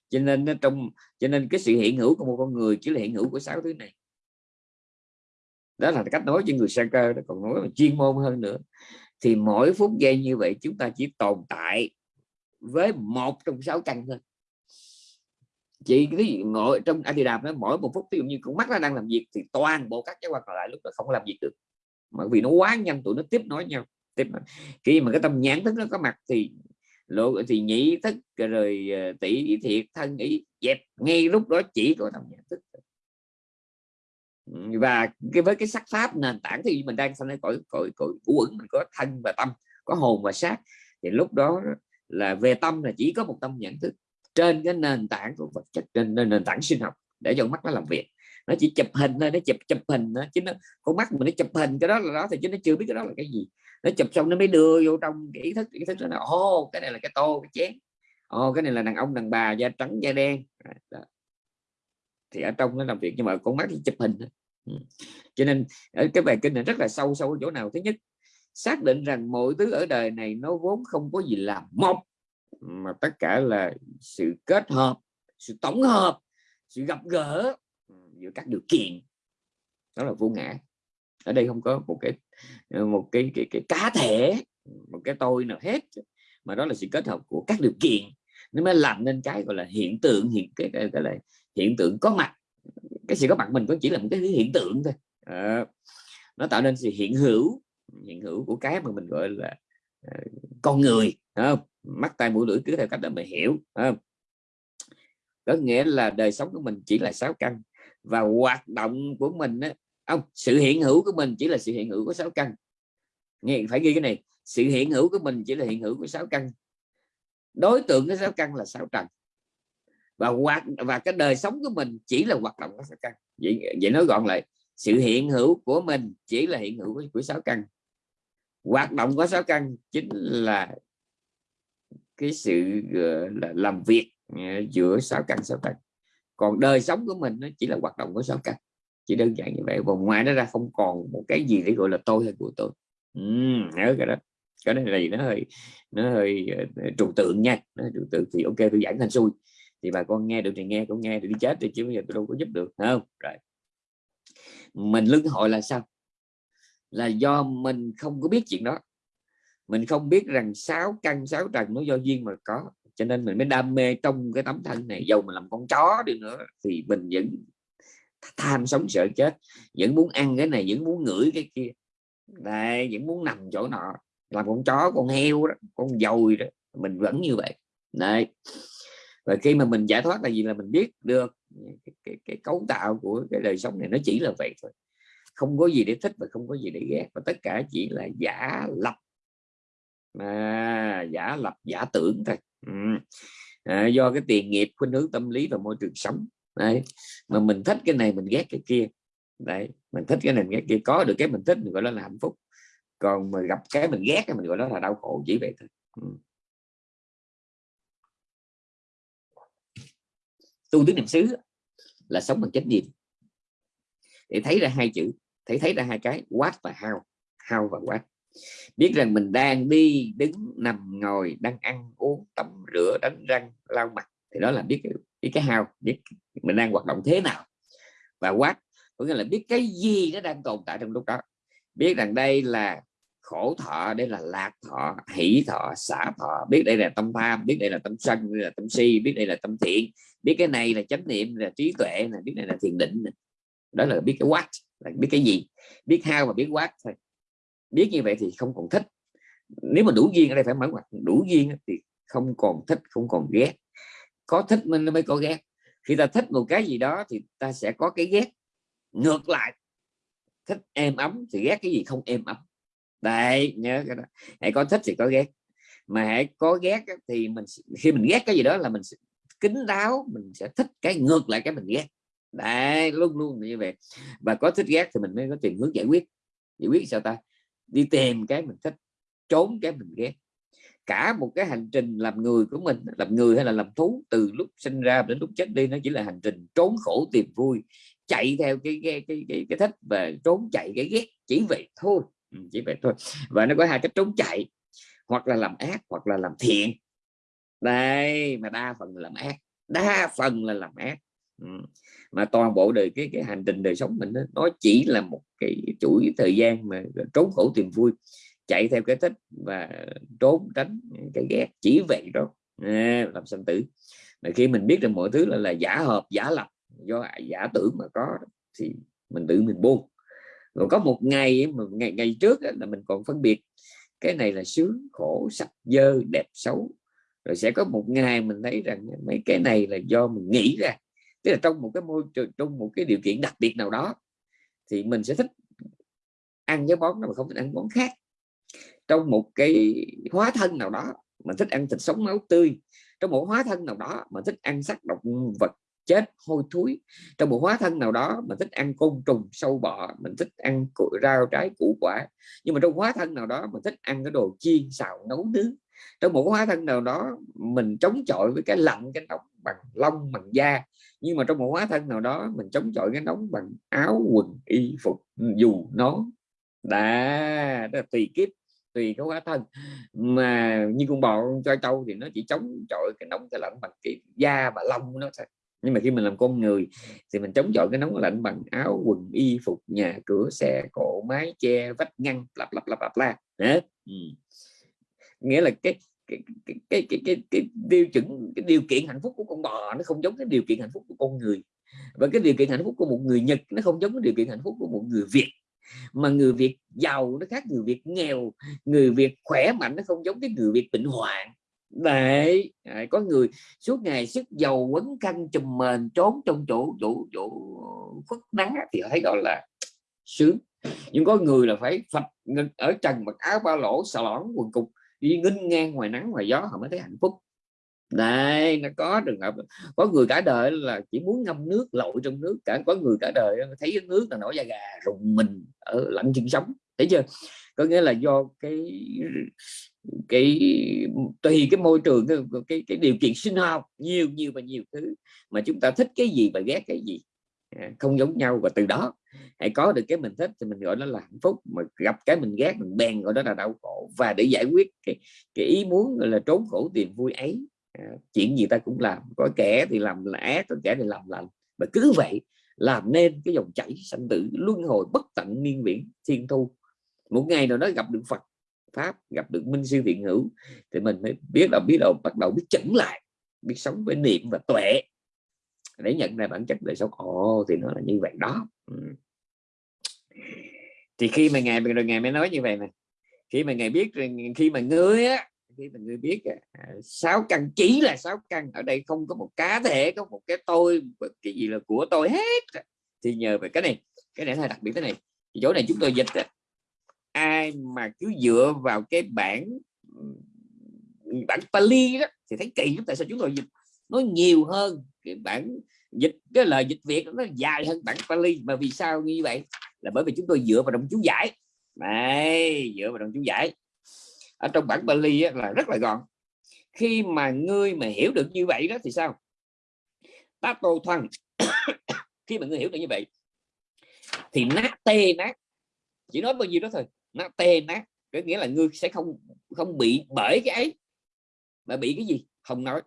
cho nên nó trong, cho nên cái sự hiện hữu của một con người chỉ là hiện hữu của sáu thứ này. Đó là cách nói cho người sang cơ đó, còn nói chuyên môn hơn nữa. Thì mỗi phút giây như vậy chúng ta chỉ tồn tại với một trong sáu căn thôi. Chỉ cái gì mỗi trong Adidas nó mỗi một phút, ví dụ như con mắt nó đang làm việc thì toàn bộ các cái quan còn lại lúc đó không làm việc được. Mà vì nó quá nhanh tụi nó tiếp nối nhau, tiếp khi mà cái tâm nhãn thức nó có mặt thì lộ thì nhị thức, rồi ờ, tỷ thiệt, thân ý, dẹp, ngay lúc đó chỉ có tâm nhận thức và cái, với cái sắc pháp nền tảng thì mình đang sang cõi cõi cõi uẩn, mình có thân và tâm, có hồn và xác. Thì lúc đó là về tâm là chỉ có một tâm nhận thức. Trên cái nền tảng của vật chất, trên nền tảng sinh học, để cho mắt nó làm việc. Nó chỉ chụp hình thôi, nó chụp chụp hình thôi, chứ nó, con mắt mình nó chụp hình, cái đó là đó thì chứ nó chưa biết cái đó là cái gì nó chụp xong nó mới đưa vô trong cái ý thức ý thức nó ô cái này là cái tô cái chén. Ô cái này là đàn ông, đàn bà, da trắng, da đen. Đó. thì ở trong nó làm việc nhưng mà con mắt thì chụp hình ừ. cho nên, ở cái bài kinh này rất là sâu sâu ở chỗ nào? Thứ nhất, xác định rằng mọi thứ ở đời này nó vốn không có gì là một, mà tất cả là sự kết hợp, sự tổng hợp, sự gặp gỡ giữa các điều kiện. Đó là vô ngã ở đây không có một cái ờ, một cái cái, cái cá thể một cái tôi nào hết mà đó là sự kết hợp của các điều kiện. Nó mới làm nên cái gọi là hiện tượng hiện cái cái, cái là hiện tượng có mặt. Cái sự có mặt mình có chỉ là một cái hiện tượng thôi. À, nó tạo nên sự hiện hữu hiện hữu của cái mà mình gọi là uh, con người không? Mắt tay mũi lưỡi cứ theo cách đó mình hiểu không? Có nghĩa là đời sống của mình chỉ là sáu căn và hoạt động của mình á, không sự hiện hữu của mình chỉ là sự hiện hữu của sáu căn. Nghe phải ghi cái này. Sự hiện hữu của mình chỉ là hiện hữu của sáu căn. Đối tượng của sáu căn là sáu trần. Và hoạt và cái đời sống của mình chỉ là hoạt động của sáu căn. Vậy vậy nói gọn lại. Sự hiện hữu của mình chỉ là hiện hữu của, của sáu căn. Hoạt động của sáu căn chính là cái sự ờ, là làm việc ờ, giữa sáu căn sáu trần còn đời sống của mình nó chỉ là hoạt động của sáu căn chỉ đơn giản như vậy và ngoài nó ra không còn một cái gì để gọi là tôi hay của tôi uhm, nhớ cái đó. Cái này là gì? Nó hơi nó hơi ờ, ờ, trừu tượng nha. Nó trừu tượng thì ok tôi giảng thành xui. Thì bà con nghe được thì nghe cũng nghe được đi chết thì chứ bây giờ tôi đâu có giúp được không? Rồi. Mình lưng hội là sao? Là do mình không có biết chuyện đó. Mình không biết rằng sáu căn sáu trần nó do duyên mà có. Cho nên mình mới đam mê trong cái tấm thân này. Dầu mình làm con chó đi nữa thì mình vẫn tham sống sợ chết vẫn muốn ăn cái này vẫn muốn ngửi cái kia. Đây vẫn muốn nằm chỗ nọ làm con chó con heo đó con dồi đó mình vẫn như vậy. Đấy. Và khi mà mình giải thoát là gì? Là mình biết được cái, cái, cái cấu tạo của cái đời sống này nó chỉ là vậy thôi. Không có gì để thích và không có gì để ghét và tất cả chỉ là giả lập. À, giả lập giả tưởng thôi. Ừ. à, do cái tiền nghiệp khuynh hướng tâm lý và môi trường sống đấy. Mà mình thích cái này mình ghét cái kia. Đấy, mình thích cái này mình ghét kia. Có được cái mình thích mình gọi đó là hạnh phúc. Còn mà gặp cái mình ghét mình gọi đó là đau khổ, chỉ vậy thôi. Ừ. Tu tứ niệm xứ là sống bằng chánh niệm. Để thấy ra hai chữ, thấy thấy ra hai cái, quát và hao hao và quát. Biết rằng mình đang đi, đứng, nằm, ngồi, đang ăn, uống, tắm, rửa, đánh răng, lau mặt thì đó là biết cái, biết cái hao biết mình đang hoạt động thế nào. Và quát có nghĩa là biết cái gì nó đang tồn tại trong lúc đó. Biết rằng đây là khổ thọ đây là lạc thọ hỷ thọ xả thọ. Biết đây là tâm tham biết đây là tâm sân đây là tâm si biết đây là tâm thiện. Biết cái này là chánh niệm là trí tuệ là biết này là thiền định đó là biết cái quát là biết cái gì. Biết hao và biết quát thôi. Biết như vậy thì không còn thích. Nếu mà đủ duyên ở đây phải mở ngoặt đủ duyên thì không còn thích không còn ghét có thích mình mới có ghét. Khi ta thích một cái gì đó thì ta sẽ có cái ghét. Ngược lại, thích êm ấm thì ghét cái gì không êm ấm. Đây nhớ cái đó. Hãy có thích thì có ghét. Mà hãy có ghét thì mình khi mình ghét cái gì đó là mình kính đáo, mình sẽ thích cái, ngược lại cái mình ghét. Đấy, luôn luôn như vậy. Và có thích ghét thì mình mới có tìm hướng giải quyết. Giải quyết sao ta? Đi tìm cái mình thích, trốn cái mình ghét cả một cái hành trình làm người của mình làm người hay là làm thú từ lúc sinh ra đến lúc chết đi nó chỉ là hành trình trốn khổ tìm vui chạy theo cái cái cái cái, cái thích và trốn chạy cái ghét chỉ vậy thôi. Ừ, chỉ vậy thôi. Và nó có hai cách trốn chạy hoặc là làm ác hoặc là làm thiện. Đây mà đa phần là làm ác đa phần là làm ác. Ừ. mà toàn bộ đời cái cái hành trình đời sống mình đó, nó chỉ là một cái chuỗi thời gian mà trốn khổ tìm vui chạy theo cái thích và trốn tránh cái ghét chỉ vậy đó. À, làm sanh tử. Mà khi mình biết rằng mọi thứ là, là giả hợp giả lập do giả tưởng mà có thì mình tự mình buông. Rồi có một ngày mà ngày ngày trước là mình còn phân biệt cái này là sướng khổ sạch dơ đẹp xấu. Rồi sẽ có một ngày mình thấy rằng mấy cái này là do mình nghĩ ra. Tức là trong một cái môi trường trong một cái điều kiện đặc biệt nào đó thì mình sẽ thích ăn cái món nó mà không thích ăn món khác trong một cái hóa thân nào đó mà thích ăn thịt sống máu tươi, trong một hóa thân nào đó mà thích ăn sắc động vật chết hôi thối, trong một hóa thân nào đó mà thích ăn côn trùng sâu bọ, mình thích ăn rau, trái, củ, quả. Nhưng mà trong hóa thân nào đó mà thích ăn cái đồ chiên, xào, nấu nướng, trong một hóa thân nào đó mình chống chọi với cái lạnh, cái nóng bằng lông, bằng da, nhưng mà trong một hóa thân nào đó mình chống chọi cái nóng bằng áo, quần, y phục, dù nó. Đã tùy kiếp tùy cái hóa thân. Mà như con bò con choi trâu thì nó chỉ chống chọi cái nóng cái lạnh bằng cái da và lông nó thôi. Nhưng mà khi mình làm con người thì mình chống chọi cái nóng lạnh bằng áo quần y phục nhà cửa xe cộ mái che vách ngăn lặp lặp lặp lặp la ừ. nghĩa là cái cái cái cái cái, cái, cái tiêu chuẩn cái điều kiện hạnh phúc của con bò nó không giống cái điều kiện hạnh phúc của con người. Và cái điều kiện hạnh phúc của một người Nhật nó không giống cái điều kiện hạnh phúc của một người Việt mà người Việt giàu nó khác người Việt nghèo, người Việt khỏe mạnh nó không giống cái người Việt bệnh hoạn. Đấy có người suốt ngày sức dầu quấn khăn chùm mền, trốn trong chỗ chỗ chỗ khuất nắng thì thấy gọi là sướng. Nhưng có người là phải phật ở trần mặc áo ba lỗ, xà lõn, quần cục, đi nghinh ngang ngoài nắng, ngoài gió, họ mới thấy hạnh phúc đây nó có trường hợp có người cả đời là chỉ muốn ngâm nước lội trong nước cả có người cả đời thấy nước là nổi da gà rùng mình ở lạnh chân sống thấy chưa? Có nghĩa là do cái cái tùy cái môi trường cái, cái, cái điều kiện sinh học nhiều nhiều và nhiều thứ mà chúng ta thích cái gì và ghét cái gì. À, không giống nhau và từ đó hãy có được cái mình thích thì mình gọi nó là hạnh phúc mà gặp cái mình ghét mình bèn gọi đó là đau khổ. Và để giải quyết cái, cái ý muốn là trốn khổ tìm vui ấy chuyện gì ta cũng làm, có kẻ thì làm là ác có kẻ thì làm lành. Và cứ vậy làm nên cái dòng chảy sanh tử luân hồi bất tận niên viễn thiên thu. Một ngày nào đó gặp được Phật pháp, gặp được minh sư thiện hữu thì mình mới biết là, biết đầu bắt đầu biết chỉnh lại, biết sống với niệm và tuệ. Để nhận ra bản chất đời sống. Ồ, thì nó là như vậy đó. Ừ. thì khi mà ngài, rồi ngài mới nói như vậy này khi mà ngài biết khi mà ngươi á khi mà người biết à, sáu căn chỉ là sáu căn, ở đây không có một cá thể, có một cái tôi cái gì là của tôi hết. Thì nhờ về cái này cái này là đặc biệt thế này. Chỗ này chúng tôi dịch ai mà cứ dựa vào cái bản bản Pali đó, thì thấy kỳ lắm, tại sao chúng tôi dịch? Nó nhiều hơn cái bản dịch, cái lời dịch Việt nó dài hơn bản Pali. Mà vì sao như vậy? Là bởi vì chúng tôi dựa vào đồng chú giải. Này dựa vào đồng chú giải ở trong bản Pali là rất là gọn. Khi mà ngươi mà hiểu được như vậy đó thì sao? Ta tô thân, [COUGHS] khi mà ngươi hiểu được như vậy, thì nát tê nát, chỉ nói bao nhiêu đó thôi, nát tê nát, có nghĩa là ngươi sẽ không không bị bởi cái ấy. Mà bị cái gì? Không nói.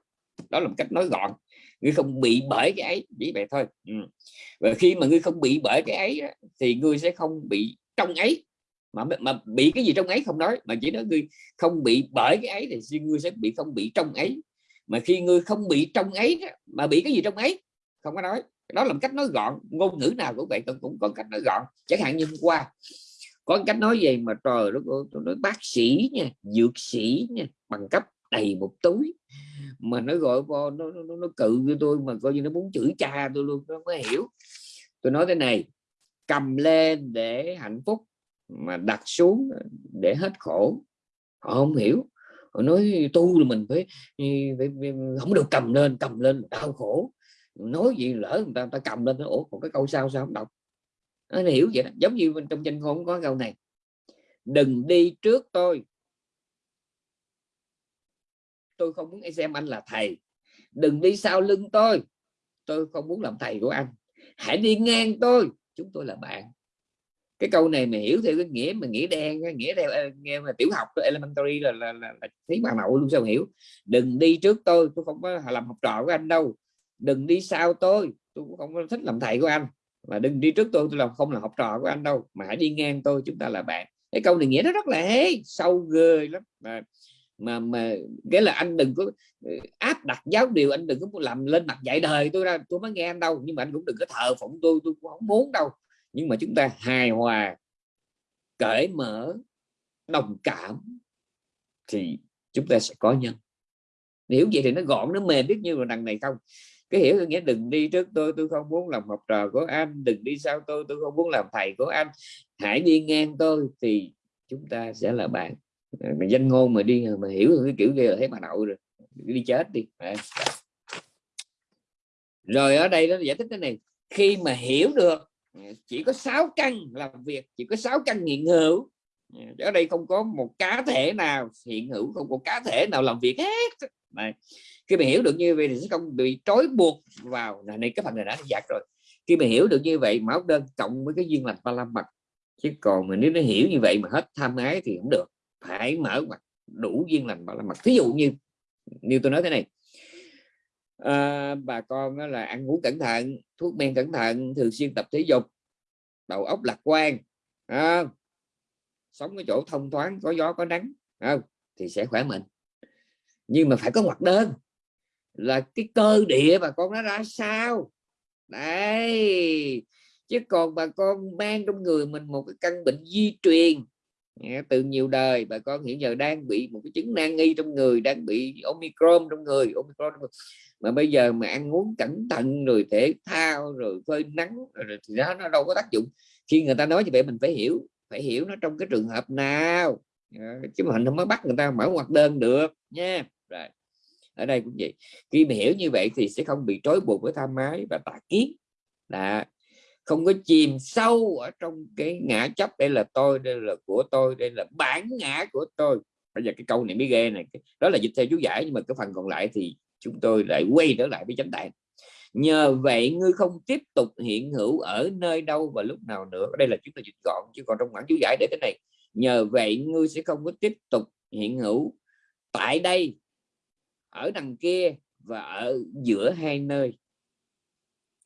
Đó là một cách nói gọn. Ngươi không bị bởi cái ấy, chỉ vậy thôi. Ừ. và khi mà ngươi không bị bởi cái ấy thì ngươi sẽ không bị trong ấy mà mà bị cái gì trong ấy không nói. Mà chỉ nói ngươi không bị bởi cái ấy thì ngươi sẽ bị không bị trong ấy. Mà khi ngươi không bị trong ấy mà bị cái gì trong ấy không có nói. Đó là một cách nói gọn ngôn ngữ nào cũng vậy cũng có cách nói gọn. Chẳng hạn như hôm qua có cách nói gì mà trời nó nói bác sĩ nha dược sĩ nha bằng cấp đầy một túi. Mà nó gọi vô nó, nó, nó cự với tôi mà coi như nó muốn chửi cha tôi luôn nó mới hiểu. Tôi nói thế này cầm lên để hạnh phúc mà đặt xuống để hết khổ. Họ không hiểu. Họ nói tu là mình phải, phải, phải không được cầm lên cầm lên đau khổ. Nói gì lỡ người ta, người ta cầm lên ủa còn cái câu sao sao không đọc? Nó hiểu vậy đó. giống như bên trong danh ngôn có câu này đừng đi trước tôi. Tôi không muốn xem anh là thầy. Đừng đi sau lưng tôi. Tôi không muốn làm thầy của anh. Hãy đi ngang tôi. Chúng tôi là bạn cái câu này mà hiểu theo cái nghĩa mà nghĩa đen nghĩa theo nghe mà tiểu học elementary là là, là, là thấy bà nội luôn sao hiểu. Đừng đi trước tôi tôi không có làm học trò của anh đâu. Đừng đi sau tôi tôi cũng không có thích làm thầy của anh. Mà đừng đi trước tôi tôi làm không là học trò của anh đâu. Mà hãy đi ngang tôi chúng ta là bạn. Cái câu này nghĩa nó rất là hay sâu ghê lắm. Mà mà mà cái là anh đừng có ừ, áp đặt giáo điều anh đừng có làm lên mặt dạy đời tôi ra tôi mới nghe anh đâu. Nhưng mà anh cũng đừng có thờ phụng tôi tôi cũng không muốn đâu nhưng mà chúng ta hài hòa, cởi mở, đồng cảm thì chúng ta sẽ có nhân. Hiểu vậy thì nó gọn, nó mềm biết như là đằng này không? Cái hiểu nghĩa đừng đi trước tôi tôi không muốn làm học trò của anh. Đừng đi sau tôi tôi không muốn làm thầy của anh. Hãy đi ngang tôi thì chúng ta sẽ là bạn. Mà danh ngôn mà đi mà hiểu cái kiểu kia là thấy bà nội rồi. Đi chết đi. Rồi ở đây nó giải thích cái này. Khi mà hiểu được Ờ, chỉ có 6 căn làm việc chỉ có 6 căn hiện hữu. Ờ, ở đây không có một cá thể nào hiện hữu không có cá thể nào làm việc hết. Này khi mà hiểu được như vậy thì sẽ không bị trói buộc vào. Này, này cái phần này đã giặt rồi. Khi mà hiểu được như vậy máu đơn cộng với cái duyên lành ba la mật. Chứ còn mà nếu nó hiểu như vậy mà hết tham ái thì không được. Phải mở mặt đủ duyên lành ba la mật. Ví dụ như như tôi nói thế này à, bà con là ăn ngủ cẩn thận thuốc men cẩn thận thường xuyên tập thể dục đầu óc lạc quan à, sống cái chỗ thông thoáng có gió có nắng à, thì sẽ khỏe mạnh. Nhưng mà phải có hoạt đơn là cái cơ địa bà con nó ra sao? Đấy chứ còn bà con mang trong người mình một cái căn bệnh di truyền từ nhiều đời bà con hiện giờ đang bị một cái chứng nan nghi trong người, đang bị omicron trong người, omicron trong người. mà bây giờ mà ăn uống cẩn thận rồi thể thao rồi phơi nắng rồi thì đó, nó đâu có tác dụng. Khi người ta nói như vậy mình phải hiểu phải hiểu nó trong cái trường hợp nào. Chứ mình không có bắt người ta mở hoạt đơn được nha. Rồi, ở đây cũng vậy. Khi mà hiểu như vậy thì sẽ không bị trói buộc với tham ái và tà kiến. Là không có chìm sâu ở trong cái ngã chấp đây là tôi, đây là của tôi, đây là bản ngã của tôi. Bây giờ cái câu này mới ghê này. Đó là dịch theo chú giải, nhưng mà cái phần còn lại thì chúng tôi lại quay trở lại với chánh đại nhờ vậy ngươi không tiếp tục hiện hữu ở nơi đâu và lúc nào nữa. Đây là chúng ta dịch gọn, chứ còn trong bản chú giải để thế này. Nhờ vậy ngươi sẽ không có tiếp tục hiện hữu tại đây, ở đằng kia và ở giữa hai nơi.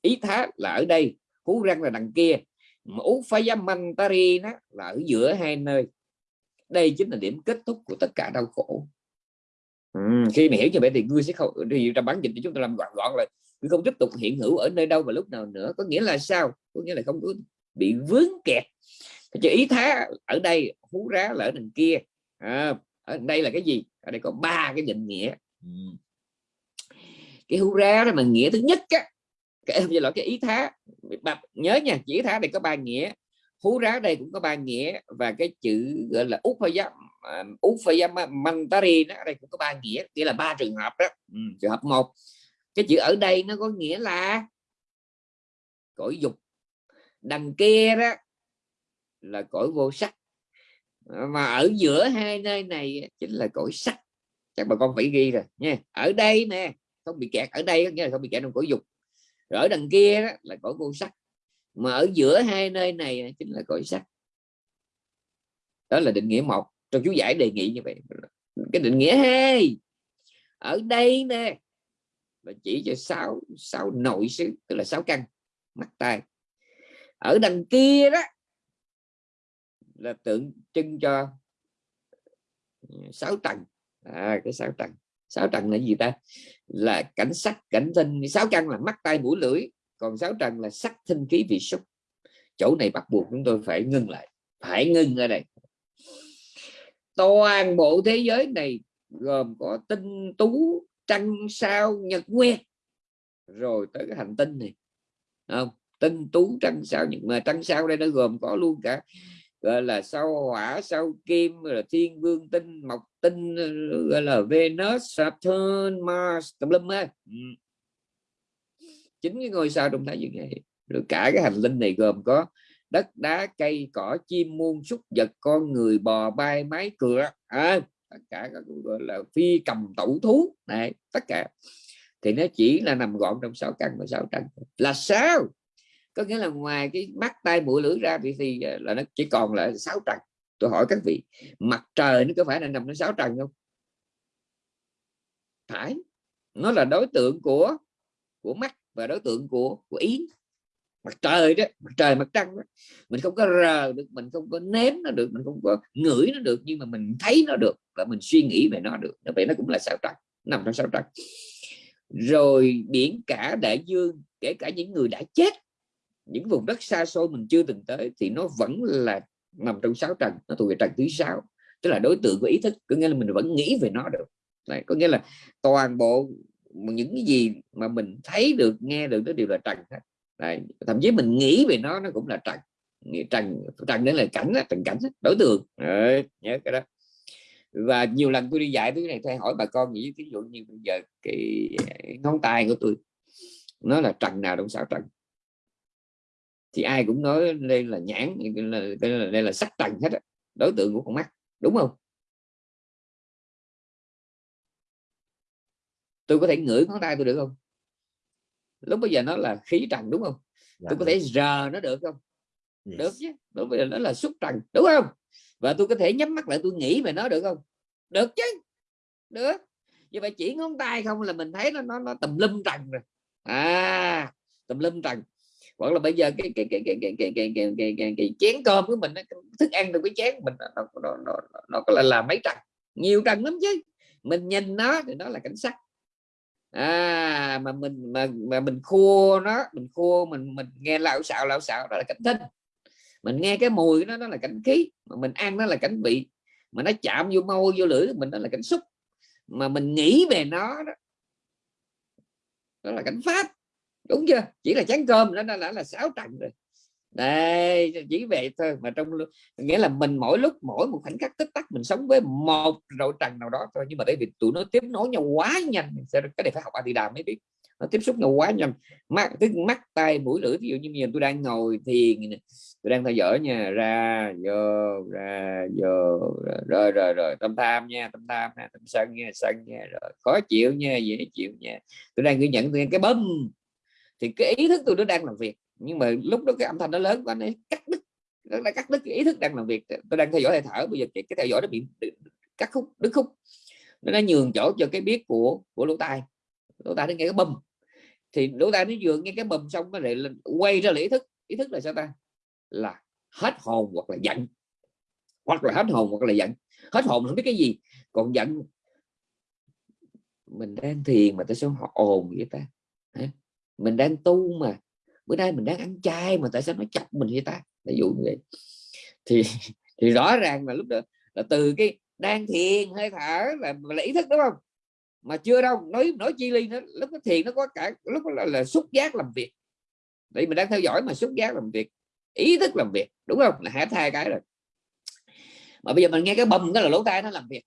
Ý thác là ở đây hú răng là đằng kia. Ú phá mantari nó là ở giữa hai nơi. Đây chính là điểm kết thúc của tất cả đau khổ. Ừ, khi mà hiểu như vậy thì ngươi sẽ không thì ra bản dịch thì chúng ta làm gọn gọn rồi, ngươi không tiếp tục hiện hữu ở nơi đâu và lúc nào nữa. Có nghĩa là sao? Có nghĩa là không có bị vướng kẹt. Chứ ý thá ở đây hú rá là ở đằng kia. À, ở đây là cái gì? Ở đây có ba cái định nghĩa. Ừ. Cái hú rá đó mà nghĩa thứ nhất á cái là cái ý thá. Nhớ nha chỉ thá này có ba nghĩa. Hú rá đây cũng có ba nghĩa và cái chữ gọi là út phải giáp út phải giáp mantari đó đây cũng có ba nghĩa nghĩa là ba trường hợp đó. Ừ, trường hợp một. Cái chữ ở đây nó có nghĩa là cõi dục. Đằng kia đó là cõi vô sắc. Mà ở giữa hai nơi này chính là cõi sắc. Chắc bà con phải ghi rồi nha. Ở đây nè không bị kẹt ở đây nghĩa là không bị kẹt trong cõi dục ở đằng kia đó là cõi vô sắc. Mà ở giữa hai nơi này chính là cõi sắc. Đó là định nghĩa một. Trong chú giải đề nghị như vậy. Cái định nghĩa hai. Ở đây nè là chỉ cho sáu sáu nội xứ tức là sáu căn mắt tai. Ở đằng kia đó là tượng trưng cho sáu tầng. À, cái sáu tầng sáu trần là gì ta? Là cảnh sắc, cảnh tinh. Sáu căn là mắt tay mũi, lưỡi. Còn sáu trần là sắc thinh khí, vị xúc. Chỗ này bắt buộc chúng tôi phải ngưng lại. Phải ngưng ở đây. Toàn bộ thế giới này gồm có tinh tú, trăng, sao, nhật nguyệt rồi tới cái hành tinh này. Không, tinh tú, trăng, sao, nhật mà trăng, sao đây nó gồm có luôn cả gọi là sao hỏa sao kim là thiên vương tinh mộc tinh gọi là Venus Saturn Mars tùm lum á. Ừ. Chính cái ngôi sao trong thái dương này. Rồi cả cái hành linh này gồm có đất đá cây cỏ chim muôn súc vật con người bò bay máy cửa à, tất cả các gọi là phi cầm tẩu thú. Này tất cả. Thì nó chỉ là nằm gọn trong sáu căn và sáu trần là sao? Có nghĩa là ngoài cái mắt tay mũi lưỡi ra thì, thì ờ, là nó chỉ còn là sáu trần. Tôi hỏi các vị mặt trời nó có phải là nằm trong sáu trần không? Phải. Nó là đối tượng của của mắt và đối tượng của của ý. Mặt trời đó mặt trời mặt trăng đó. mình không có rờ được mình không có nếm nó được mình không có ngửi nó được nhưng mà mình thấy nó được và mình suy nghĩ về nó được. Vậy nó cũng là sao trăng nằm trong sao trăng rồi biển cả đại dương kể cả những người đã chết những vùng đất xa xôi mình chưa từng tới thì nó vẫn là nằm trong sáu trần nó thuộc về trần thứ sáu. Tức là đối tượng của ý thức có nghĩa là mình vẫn nghĩ về nó được. Đấy, có nghĩa là toàn bộ những cái gì mà mình thấy được nghe được nó đều là trần hết. Đấy, thậm chí mình nghĩ về nó nó cũng là trần. Trần trần đấy là cảnh trần cảnh đối tượng. Đấy, nhớ cái đó. Và nhiều lần tôi đi dạy thứ này thay hỏi bà con nghĩ ví dụ như bây giờ cái à, ngón tay của tôi nó là trần nào trong sáu trần? Thì ai cũng nói đây là nhãn đây là, đây là sắc trần hết đối tượng của con mắt đúng không? Tôi có thể ngửi ngón tay tôi được không? Lúc bây giờ nó là khí trần đúng không? Dạ, tôi có thể rờ nó được không? Yes. được chứ. Lúc bây giờ nó là xúc trần đúng không? Và tôi có thể nhắm mắt lại tôi nghĩ về nó được không? Được chứ. Được. Như vậy chỉ ngón tay không là mình thấy nó nó, nó tùm lum trần rồi. À tùm lum trần hoặc là bây giờ cái cái cái cái cái cái cái cái, cái, cái, cái chén cơm của mình thức ăn từ cái chén mình nó nó, nó, nó có là là mấy trần nhiều trần lắm chứ mình nhìn nó thì nó là cảnh sắc à mà mình mà, mà mình khua nó mình khua mình mình nghe lão xạo lão xạo đó là cảnh thinh mình nghe cái mùi nó nó là cảnh khí mà mình ăn nó là cảnh vị mà nó chạm vô môi vô lưỡi mình đó là cảnh xúc mà mình nghĩ về nó đó đó là cảnh pháp đúng chưa? Chỉ là chén cơm nó đã là sáu trận rồi. Đây, chỉ vậy thôi. Mà trong nghĩa là mình mỗi lúc, mỗi một khoảnh khắc tích tắc, mình sống với một rậu trần nào đó thôi. Nhưng mà tại vì tụi nó tiếp nối nhau quá nhanh cái này phải học đi đà mới biết. Nó tiếp xúc nhau quá nhanh. Mắt, tức mắt tay mũi, lưỡi, ví dụ như giờ tôi đang ngồi thiền tôi đang theo dõi nha. Ra, vô ra, vô, rồi rồi rồi tâm tham nha, tâm tham nha tâm sân nha sân nha, rồi. Khó chịu nha, dễ chịu nha. Tôi đang ghi nhận tôi cái bấm thì cái ý thức tôi nó đang làm việc. Nhưng mà lúc đó cái âm thanh nó lớn quá, nó cắt đứt, nó đã cắt đứt cái ý thức đang làm việc. Tôi đang theo dõi hơi thở, bây giờ cái theo dõi nó bị cắt khúc, đứt khúc. Nó nhường chỗ cho cái biết của của lỗ tai. Lỗ tai nó nghe cái bầm thì lỗ tai nó vừa nghe cái bầm xong nó lại quay ra lý thức. Ý thức là sao ta? Là hết hồn hoặc là giận. Hoặc là hết hồn hoặc là giận. Hết hồn không biết cái gì. Còn giận, mình đang thiền mà tại sao họ ồn vậy ta mình đang tu mà. Bữa nay mình đang ăn chay mà tại sao nó chọc mình vậy ta? Ví dụ như vậy. Thì [LAUGHS] thì rõ ràng là lúc đó là từ cái đang thiền hơi thở là, là ý thức đúng không? Mà chưa đâu nói nói chi ly nó lúc đó thiền nó có cả lúc là, là xúc giác làm việc. Vậy mình đang theo dõi mà xúc giác làm việc ý thức làm việc đúng không? Là hết hai cái rồi. Mà bây giờ mình nghe cái bầm cái là lỗ tai nó làm việc.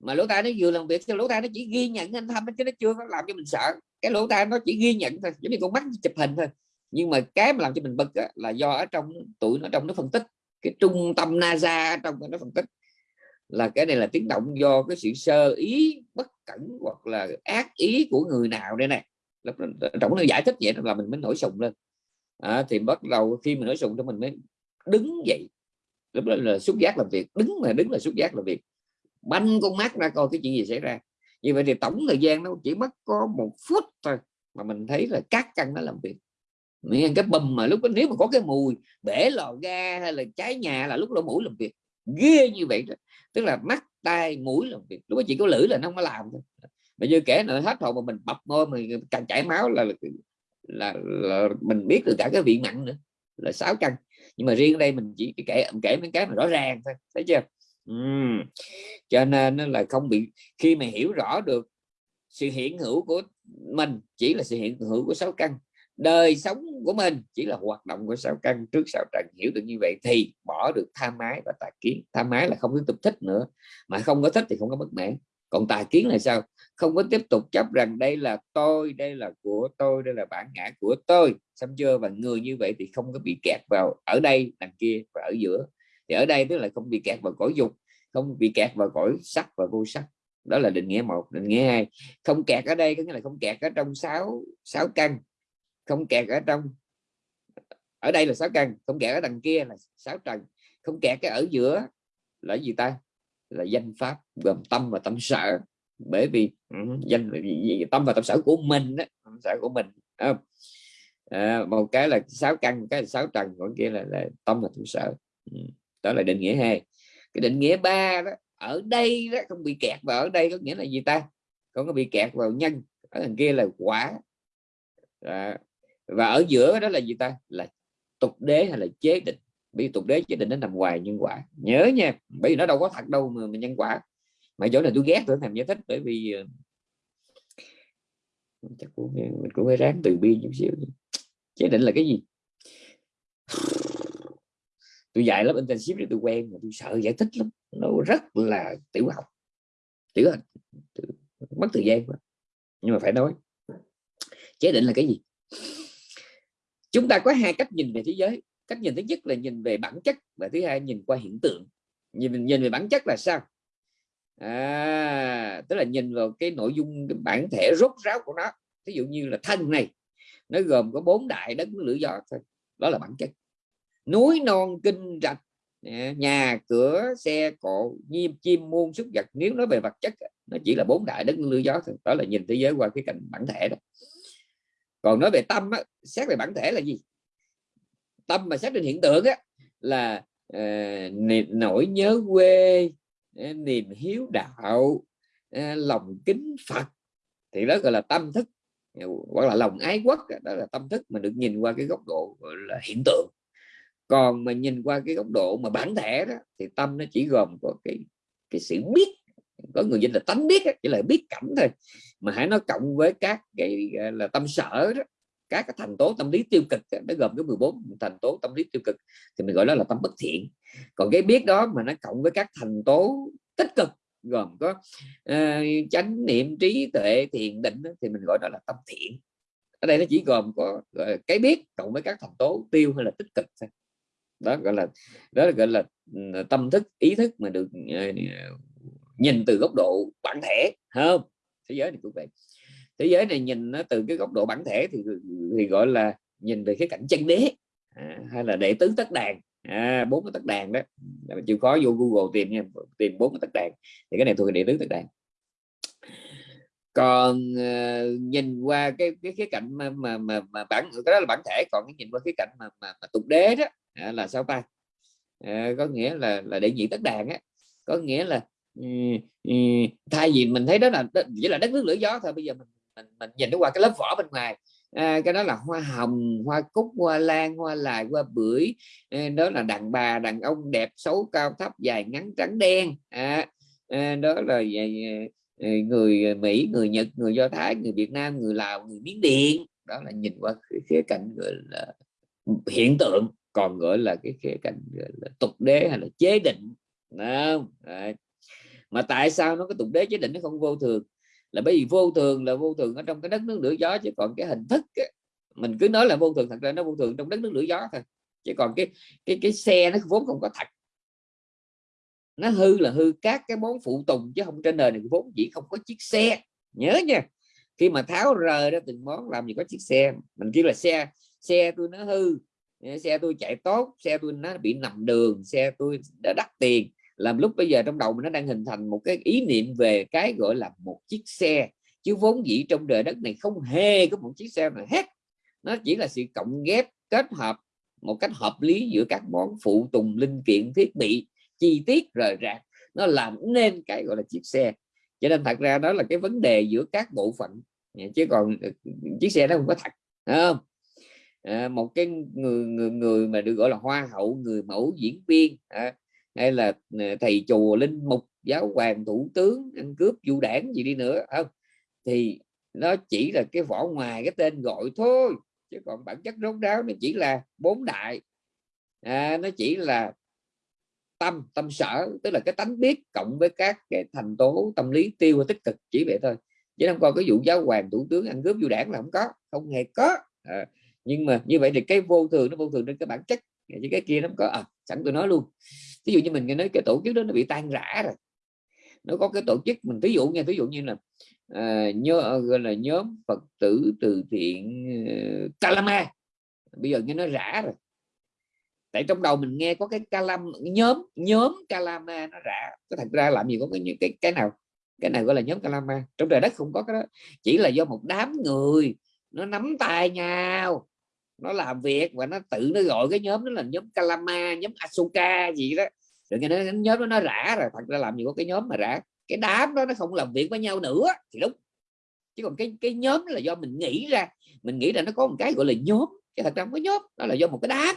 Mà lỗ tai nó vừa làm việc thì lỗ tai nó chỉ ghi nhận anh thăm chứ nó chưa có làm cho mình sợ cái lỗ tai nó chỉ ghi nhận thôi giống như con mắt chụp hình thôi. Nhưng mà cái mà làm cho mình bực á, là do ở trong tụi nó trong nó phân tích. Cái trung tâm NASA trong nó phân tích. Là cái này là tiếng động do cái sự sơ ý bất cẩn hoặc là ác ý của người nào đây này. Lúc trọng nó giải thích vậy là mình mới nổi sùng lên. À, thì bắt đầu khi mình nổi sùng cho mình mới đứng dậy. Lúc đó là xúc giác làm việc đứng mà đứng là xúc giác làm việc. Banh con mắt ra coi cái chuyện gì xảy ra như vậy thì tổng thời gian nó chỉ mất có một phút thôi mà mình thấy là các căn nó làm việc. Nên cái bầm mà lúc đó, nếu mà có cái mùi bể lò ga hay là cháy nhà là lúc lỗ mũi làm việc. Ghê như vậy đó. tức là mắt tai mũi làm việc. Lúc đó chỉ có lưỡi là nó không có làm thôi. Mà như kể nữa hết hồn mà mình bập môi mình càng chảy máu là, là, là, là mình biết được cả cái vị mặn nữa là sáu căn. Nhưng mà riêng ở đây mình chỉ kể kể mấy cái mà rõ ràng thôi thấy chưa? Uhm. cho nên nó là không bị, khi mà hiểu rõ được sự hiện hữu của mình, chỉ là sự hiện hữu của sáu căn, đời sống của mình chỉ là hoạt động của sáu căn, trước sáu trần, hiểu được như vậy thì bỏ được tham ái và tà kiến. Tham ái là không tiếp tục thích nữa, mà không có thích thì không có bất mãn. Còn tà kiến là sao? Không có tiếp tục chấp rằng đây là tôi, đây là của tôi, đây là bản ngã của tôi. Xong chưa? Và người như vậy thì không có bị kẹt vào ở đây, đằng kia và ở giữa thì ở đây tức là không bị kẹt vào cõi dục không bị kẹt vào cõi sắc và vô sắc. Đó là định nghĩa một định nghĩa hai. Không kẹt ở đây có nghĩa là không kẹt ở trong sáu sáu căn. Không kẹt ở trong ở đây là sáu căn. Không kẹt ở đằng kia là sáu trần. Không kẹt cái ở giữa là gì ta? Là danh pháp gồm tâm và tâm sở. Bởi vì ừ, danh tâm và tâm sở của mình đó, tâm sở của mình à, à, một cái là sáu căn một cái là sáu trần còn kia là, là tâm và tâm sở. Ừ đó là định nghĩa hai. Cái định nghĩa ba đó ở đây đó không bị kẹt vào ở đây có nghĩa là gì ta? Không có bị kẹt vào nhân ở đằng kia là quả. À, và ở giữa đó là gì ta? Là tục đế hay là chế định? Bởi vì tục đế chế định nó nằm ngoài nhân quả. Nhớ nha bởi vì nó đâu có thật đâu mà, nhân quả. Mà chỗ này tôi ghét tôi làm giải thích bởi vì ờ, chắc cũng, mình cũng phải ráng từ bi chút xíu. Chế định là cái gì? Tôi dạy lớp intensive để tôi quen mà tôi sợ giải thích lắm. Nó rất là tiểu học. Tiểu học. Mất thời gian quá. Nhưng mà phải nói. Chế định là cái gì? Chúng ta có hai cách nhìn về thế giới. Cách nhìn thứ nhất là nhìn về bản chất và thứ hai nhìn qua hiện tượng. Nhìn nhìn về bản chất là sao? À, tức là nhìn vào cái nội dung cái bản thể rốt ráo của nó. Ví dụ như là thân này nó gồm có bốn đại đất lửa gió thôi. Đó là bản chất núi non kinh rạch. Nhà cửa xe cộ chim chim muôn súc vật. Nếu nói về vật chất nó chỉ là bốn đại đất lưu gió thôi. Đó là nhìn thế giới qua cái cảnh bản thể đó. Còn nói về tâm á, xét về bản thể là gì? Tâm mà xét trên hiện tượng á, là ờ, uh, niềm nỗi nhớ quê ờ, niềm hiếu đạo ờ, lòng kính Phật. Thì đó gọi là tâm thức. Hoặc là lòng ái quốc đó là tâm thức mà được nhìn qua cái góc độ gọi là hiện tượng còn mà nhìn qua cái góc độ mà bản thể đó thì tâm nó chỉ gồm có cái cái sự biết. Có người dân là tánh biết chỉ là biết cảnh thôi. Mà hãy nó cộng với các cái là tâm sở đó các cái thành tố tâm lý tiêu cực nó gồm có 14 thành tố tâm lý tiêu cực thì mình gọi đó là tâm bất thiện. Còn cái biết đó mà nó cộng với các thành tố tích cực gồm có uh, chánh niệm trí tuệ thiền định thì mình gọi đó là tâm thiện. Ở đây nó chỉ gồm có cái biết cộng với các thành tố tiêu hay là tích cực thôi đó gọi là đó là gọi là ừ, tâm thức ý thức mà được ờ, nhìn từ góc độ bản thể không? Thế giới này cũng vậy. Thế giới này nhìn nó từ cái góc độ bản thể thì thì gọi là nhìn về cái cảnh chân đế à, hay là đệ tứ tất đàn à, bốn cái tất đàn đó. Mình chịu khó vô Google tìm nha tìm bốn cái tất đàn thì cái này thuộc đệ tứ tất đàn. Còn uh, nhìn qua cái cái khía cạnh mà mà mà, mà bản cái đó là bản thể còn cái nhìn qua cái cạnh mà mà, mà tục đế đó à, là sao ta? À, có nghĩa là là đệ nhị tất đàn á. Có nghĩa là ừ, ừ, thay vì mình thấy đó là chỉ là đất nước lửa gió thôi bây giờ mình mình, mình nhìn nó qua cái lớp vỏ bên ngoài. À, cái đó là hoa hồng hoa cúc hoa lan hoa lài hoa bưởi. À, đó là đàn bà đàn ông đẹp xấu cao thấp dài ngắn trắng đen. À, à, đó là à, người Mỹ người Nhật người Do Thái người Việt Nam người Lào người Miến Điện. Đó là nhìn qua khía cạnh gọi là hiện tượng còn gọi là cái khía cạnh là tục đế hay là chế định không? Đấy. Mà tại sao nó có tục đế chế định nó không vô thường? Là bởi vì vô thường là vô thường ở trong cái đất nước lửa gió chứ còn cái hình thức ấy, mình cứ nói là vô thường thật ra nó vô thường trong đất nước lửa gió thôi. Chứ còn cái cái cái xe nó vốn không có thật. Nó hư là hư các cái món phụ tùng chứ không trên đời này vốn chỉ không có chiếc xe. Nhớ nha khi mà tháo rời ra từng món làm gì có chiếc xe. Mình kêu là xe xe tôi nó hư xe tôi chạy tốt, xe tôi nó bị nằm đường, xe tôi đã đắt tiền. Làm lúc bây giờ trong đầu mình nó đang hình thành một cái ý niệm về cái gọi là một chiếc xe. Chứ vốn dĩ trong đời đất này không hề có một chiếc xe nào hết. Nó chỉ là sự cộng ghép, kết hợp một cách hợp lý giữa các món phụ tùng, linh kiện, thiết bị, chi tiết, rời rạc. Nó làm nên cái gọi là chiếc xe. Cho nên thật ra đó là cái vấn đề giữa các bộ phận. Chứ còn ừ, ừ, chiếc xe nó không có thật không? À, một cái người người người mà được gọi là hoa hậu người mẫu diễn viên à, hay là ờ, thầy chùa linh mục giáo hoàng thủ tướng ăn cướp du đảng gì đi nữa không thì nó chỉ là cái vỏ ngoài cái tên gọi thôi chứ còn bản chất rốt ráo nó chỉ là bốn đại. À, nó chỉ là tâm tâm sở tức là cái tánh biết cộng với các cái thành tố tâm lý tiêu và tích cực chỉ vậy thôi. Chứ không coi cái vụ giáo hoàng thủ tướng ăn cướp du đảng là không có không hề có. À, nhưng mà như vậy thì cái vô thường nó vô thường trên cái bản chất. Chứ cái kia nó có à, sẵn tôi nói luôn. Ví dụ như mình nghe nói cái tổ chức đó nó bị tan rã rồi. Nó có cái tổ chức mình ví dụ nha ví dụ như là à, nhớ ờ, gọi là nhóm phật tử từ thiện uh, Kalama. Bây giờ nghe nó rã rồi. Tại trong đầu mình nghe có cái Kalam nhóm nhóm Kalama nó rã. Có thật ra làm gì có cái cái cái nào cái này gọi là nhóm Kalama? Trong trời đất không có cái đó. Chỉ là do một đám người nó nắm tay nhau. Nó làm việc và nó tự nó gọi cái nhóm đó là nhóm Kalama nhóm Asuka gì đó. Rồi cái nhóm đó nó rã rồi thật ra làm gì có cái nhóm mà rã. Cái đám đó nó không làm việc với nhau nữa thì đúng. Chứ còn cái cái nhóm là do mình nghĩ ra. Mình nghĩ là nó có một cái gọi là nhóm chứ thật ra không có nhóm. Đó là do một cái đám.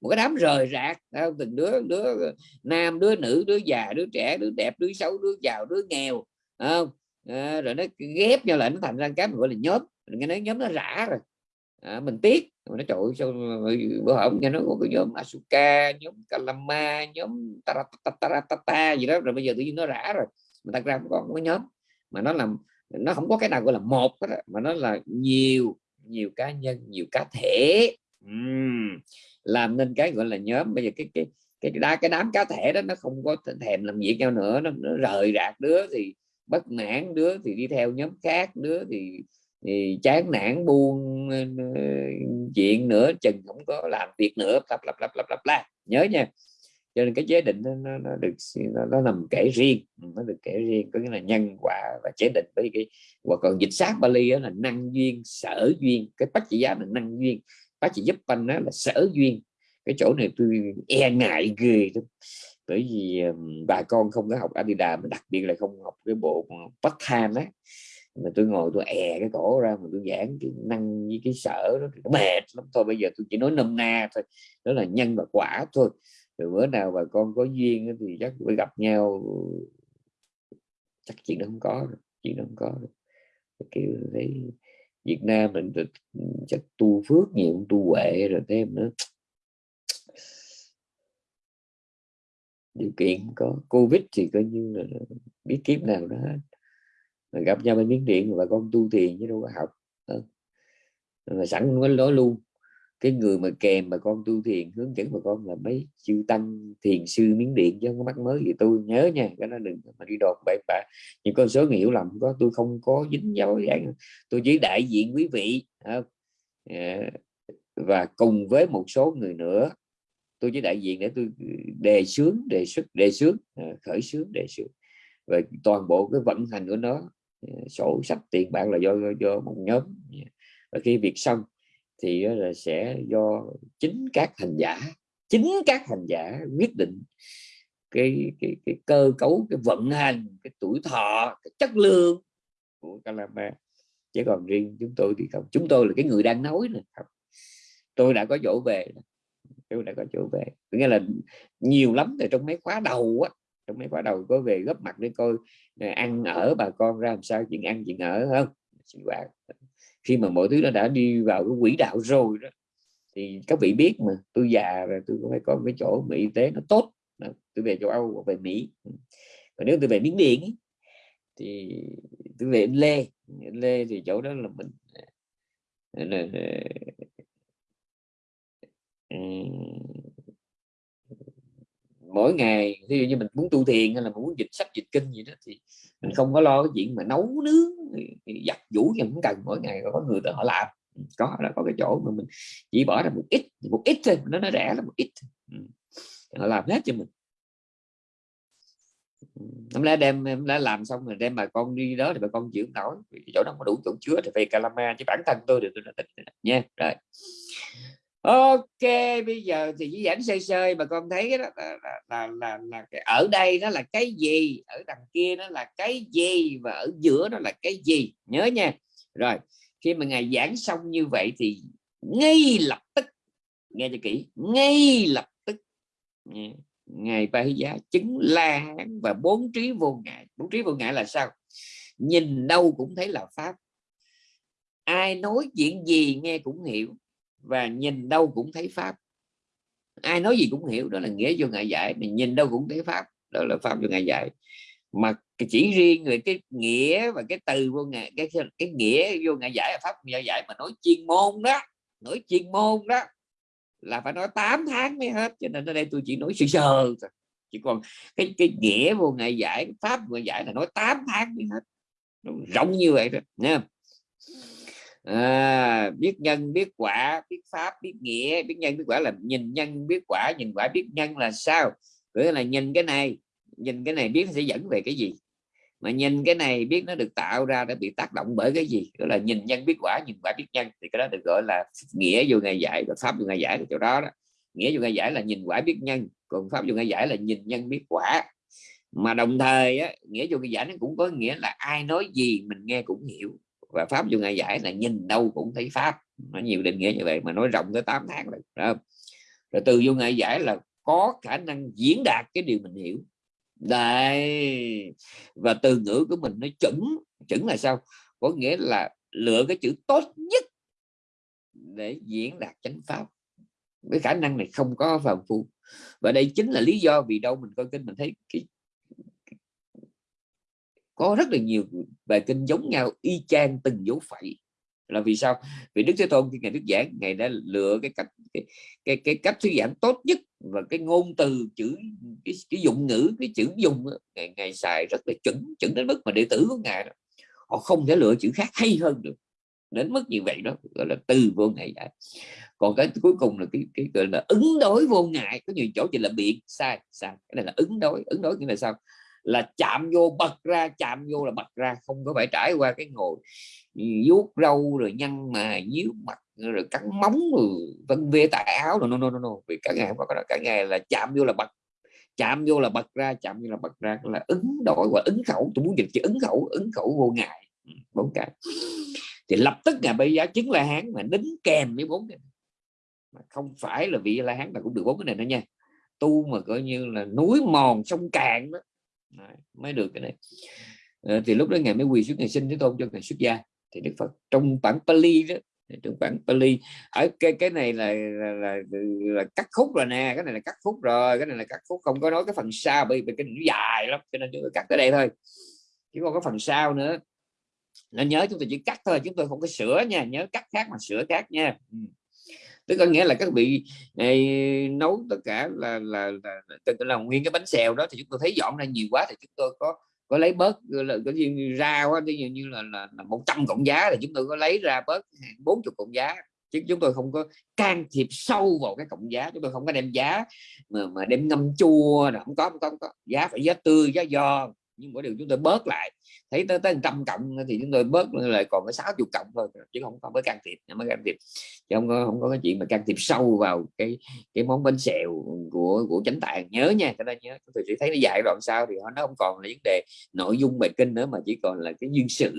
Một cái đám rời rạc. Từng đứa đứa nam đứa nữ đứa già đứa trẻ đứa đẹp đứa xấu đứa giàu đứa nghèo. Không? À, rồi nó ghép nhau lại nó thành ra cái gọi là nhóm nghe nói nhóm nó rã rồi. À, mình tiếc. Mình nó trội sao bữa hổm nghe nói có cái nhóm Asuka nhóm Kalama nhóm Taratata gì đó rồi bây giờ tự nhiên nó rã rồi. Mà thật ra có cái nhóm mà nó làm nó không có cái nào gọi là một đó, mà nó là nhiều nhiều cá nhân nhiều cá thể. Uhm, làm nên cái gọi là nhóm. Bây giờ cái cái cái đá cái đám cá thể đó nó không có thèm làm việc nhau nữa nó, nó rời rạc đứa thì bất mãn đứa thì đi theo nhóm khác đứa thì thì chán nản buông chuyện ờ, ờ, nữa chừng không có làm việc nữa lặp lặp lặp lặp lặp la nhớ nha. Cho nên cái chế định nó, nó, nó được nó, nó nằm kể riêng. Ừ, nó được kể riêng có nghĩa là nhân quả và chế định với cái và còn dịch sát Bali đó là năng duyên sở duyên. Cái bách chỉ giá là năng duyên. Bác chỉ giúp anh đó là sở duyên. Cái chỗ này tôi e ngại ghê lắm. Bởi vì bà con không có học Adidas mà đặc biệt là không học cái bộ Bắc Tham á mà tôi ngồi tôi è cái cổ ra mà tôi giảng cái năng với cái sở đó nó mệt lắm. Thôi bây giờ tôi chỉ nói nôm na thôi, đó là nhân và quả thôi. Rồi bữa nào bà con có duyên thì chắc phải gặp nhau. Chắc chuyện đó không có rồi. chuyện đó không có rồi. kiểu thấy Việt Nam mình chắc tu phước nhiều tu huệ rồi thêm nữa điều kiện có. Covid thì coi như là biết kiếp nào đó gặp nhau bên miếng điện và con tu thiền chứ đâu có học. Ờ. Mà sẵn nói nói luôn. Cái người mà kèm mà con tu thiền, hướng dẫn bà con là mấy chư tăng, thiền sư, miếng điện chứ không có mắc mới gì. Tôi nhớ nha, cái nó đừng mà đi đột bậy bạ. Những con số hiểu lầm có, tôi không có dính dấu dạng tôi chỉ đại diện quý vị ờ. và cùng với một số người nữa, tôi chỉ đại diện để tôi đề xướng đề xuất, đề xướng ờ, khởi xướng đề xướng và toàn bộ cái vận hành của nó Ờ, sổ sách tiền bạc là do do một nhóm. Dạ. Và khi việc xong thì là sẽ do chính các hành giả, chính các hành giả quyết định cái cái cái cơ cấu, cái vận hành, cái tuổi thọ, cái chất lượng của Kalama chứ còn riêng chúng tôi thì không. Chúng tôi là cái người đang nói này không. Tôi đã có chỗ về tôi đã có chỗ về. Nghĩa là nhiều lắm từ trong mấy khóa đầu á trong mấy bắt đầu có về góp mặt để coi ăn ở bà con ra làm sao chuyện ăn chuyện ở không? Sinh hoạt khi mà mọi thứ nó đã đi vào cái quỹ đạo rồi đó thì các vị biết mà tôi già rồi tôi cũng phải có cái chỗ mà y tế nó tốt. Tôi về châu Âu về Mỹ. Ừ. Và nếu tôi về miếng điện thì tôi về Lê. Lê thì chỗ đó là mình à, là, à, mỗi ngày ví dụ như mình muốn tu thiền hay là muốn dịch, sách dịch kinh gì đó thì mình không có lo cái chuyện mà nấu nướng giặt vũ thì cũng cần, mỗi ngày có người họ làm. Ừ, có là có cái chỗ mà mình chỉ bỏ ra một ít một ít thôi, nó nó rẻ là một ít ừ, họ làm hết cho mình. Ừ, Hôm lẽ đem em đã làm xong rồi đem bà con đi đó thì bà con chịu nổi chỗ đó có đủ chỗ chứa thì về calama chứ bản thân tôi được tôi đã tỉnh nha. Rồi ok bây giờ thì chỉ giảng sơ sơ mà con thấy đó là, là, là, là, là cái ở đây nó là cái gì? Ở đằng kia nó là cái gì? Và ở giữa nó là cái gì? Nhớ nha. Rồi khi mà ngài giảng xong như vậy thì ngay lập tức nghe cho kỹ ngay lập tức ngài ba giá chứng la hán và bốn trí vô ngại. Bốn trí vô ngại là sao? Nhìn đâu cũng thấy là pháp. Ai nói chuyện gì nghe cũng hiểu và nhìn đâu cũng thấy pháp. Ai nói gì cũng hiểu, đó là nghĩa vô ngại giải mình nhìn đâu cũng thấy pháp, đó là pháp vô ngại giải mà chỉ riêng về cái nghĩa và cái từ vô ngại cái cái nghĩa vô ngại giải là pháp vô ngại giải mà nói chuyên môn đó, nói chuyên môn đó, là phải nói 8 tháng mới hết, cho nên ở đây tôi chỉ nói sơ sơ chỉ còn cái cái nghĩa vô ngại giải pháp vô ngại giải là nói 8 tháng mới hết. Rộng như vậy đó nha à, biết nhân biết quả biết pháp biết nghĩa. Biết nhân biết quả là nhìn nhân biết quả nhìn quả biết nhân là sao? Nghĩa là nhìn cái này nhìn cái này biết nó sẽ dẫn về cái gì? Mà nhìn cái này biết nó được tạo ra đã bị tác động bởi cái gì? Đó là nhìn nhân biết quả nhìn quả biết nhân. Thì cái đó được gọi là nghĩa vô ngày giải và pháp vô ngày giải thì chỗ đó đó. Nghĩa vô ngày giải là nhìn quả biết nhân. Còn pháp vô ngày giải là nhìn nhân biết quả. Mà đồng thời á, nghĩa vô ngày giải nó cũng có nghĩa là ai nói gì mình nghe cũng hiểu và pháp vô ngày giải là nhìn đâu cũng thấy pháp. Nó nhiều định nghĩa như vậy mà nói rộng tới 8 tháng rồi, rồi. rồi từ vô ngày giải là có khả năng diễn đạt cái điều mình hiểu. Đây. Và từ ngữ của mình nó chuẩn. Chuẩn là sao? Có nghĩa là lựa cái chữ tốt nhất để diễn đạt chánh pháp. Cái khả năng này không có phàm phu. Và đây chính là lý do vì đâu mình coi kinh mình thấy cái, có rất là nhiều bài kinh giống nhau y chang từng dấu phẩy. Là vì sao? Vì đức thế tôn khi ngài thuyết giảng ngài đã lựa cái cách cái cái, cái cách thuyết giảng tốt nhất và cái ngôn từ chữ cái, cái dụng ngữ cái chữ dùng ngài, ngài xài rất là chuẩn chuẩn đến mức mà đệ tử của ngài đó, họ không thể lựa chữ khác hay hơn được. Đến mức như vậy đó gọi là từ vô ngại giải còn cái cuối cùng là cái, cái gọi là ứng đối vô ngại. Có nhiều chỗ chỉ là biện sai sai. Cái này là ứng đối. Ứng đối nghĩa là sao? Là chạm vô, bật ra, chạm vô là bật ra, không có phải trải qua cái ngồi ừ, vuốt râu rồi nhăn mà nhíu mặt rồi cắn móng rồi vân vê tại áo. Rồi no no no no, vì cả ngày không có cả ngày là chạm vô là bật, chạm vô là bật ra, chạm vô là bật ra, là ứng đổi và ứng khẩu. Tôi muốn dịch chữ ứng khẩu ứng khẩu vô ngại ừ, bốn cái. Thì lập tức ngài bây giá chứng la hán mà đính kèm với bốn cái mà không phải là vị la hán mà cũng được bốn cái này nữa nha. Tu mà coi như là núi mòn sông cạn đó. Đấy, mới được cái này à, ờ, thì lúc đó ngài mới quỳ xuống ngày sinh thế tôn cho ngài xuất gia. Thì đức phật trong bản pali đó trong bản pali ở cái cái này là là, là, là cắt khúc rồi nè cái này là cắt khúc rồi cái này là cắt khúc không có nói cái phần sau bởi vì cái dài lắm cho nên chúng tôi cắt tới đây thôi. Chứ còn có phần sau nữa. Nên nhớ chúng tôi chỉ cắt thôi chúng tôi không có sửa nha nhớ cắt khác mà sửa khác nha. Ừ tức có nghĩa là các vị này, nấu tất cả là là, là, là, là nguyên cái bánh xèo đó thì chúng tôi thấy dọn ra nhiều quá thì chúng tôi có có lấy bớt là có như ra quá ví dụ như là, là, là 100 cộng giá thì chúng tôi có lấy ra bớt 40 cộng giá chứ chúng tôi không có can thiệp sâu vào cái cộng giá chúng tôi không có đem giá mà mà đem ngâm chua là không có không có, không có. giá phải giá tươi giá giòn nhưng mỗi điều chúng tôi bớt lại. Thấy tới tới trăm cộng thì chúng tôi bớt lại còn có 60 cộng thôi chứ không có mới can thiệp mới can thiệp. Chứ không có không có cái chuyện mà can thiệp sâu vào cái cái món bánh xèo của của chánh tạng. Nhớ nha cho nên nhớ. Chúng tôi chỉ thấy nó dài đoạn sau thì nó không còn là vấn đề nội dung bài kinh nữa mà chỉ còn là cái duyên sự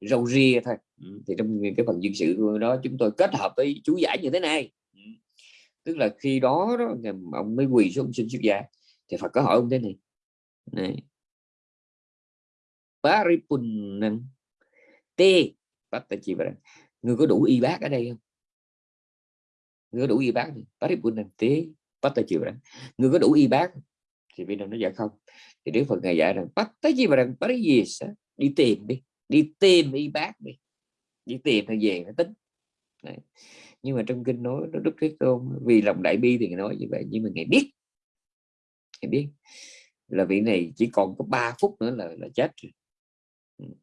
râu ria thôi. Ừ, thì trong cái phần duyên sự đó chúng tôi kết hợp với chú giải như thế này. Ừ, tức là khi đó, đó ông mới quỳ xuống xin xuất gia. Thì Phật có hỏi ông thế này này paripunnan t. Pattachivara người có đủ y bác ở đây không? Người có đủ y bác paripunnan t. Pattachivara người có đủ y bác thì bên đồng nó dạ không? Thì Đức Phật ngài dạy rằng pattachivara pariyesa đi tìm đi. Đi tìm y bác đi. Đi tìm thì về nó tính. Đấy. nhưng mà trong kinh nói, nó đức thế tôn, vì lòng đại bi thì nói như vậy, nhưng mà ngài biết. Ngài biết. Là vị này chỉ còn có 3 phút nữa là là chết rồi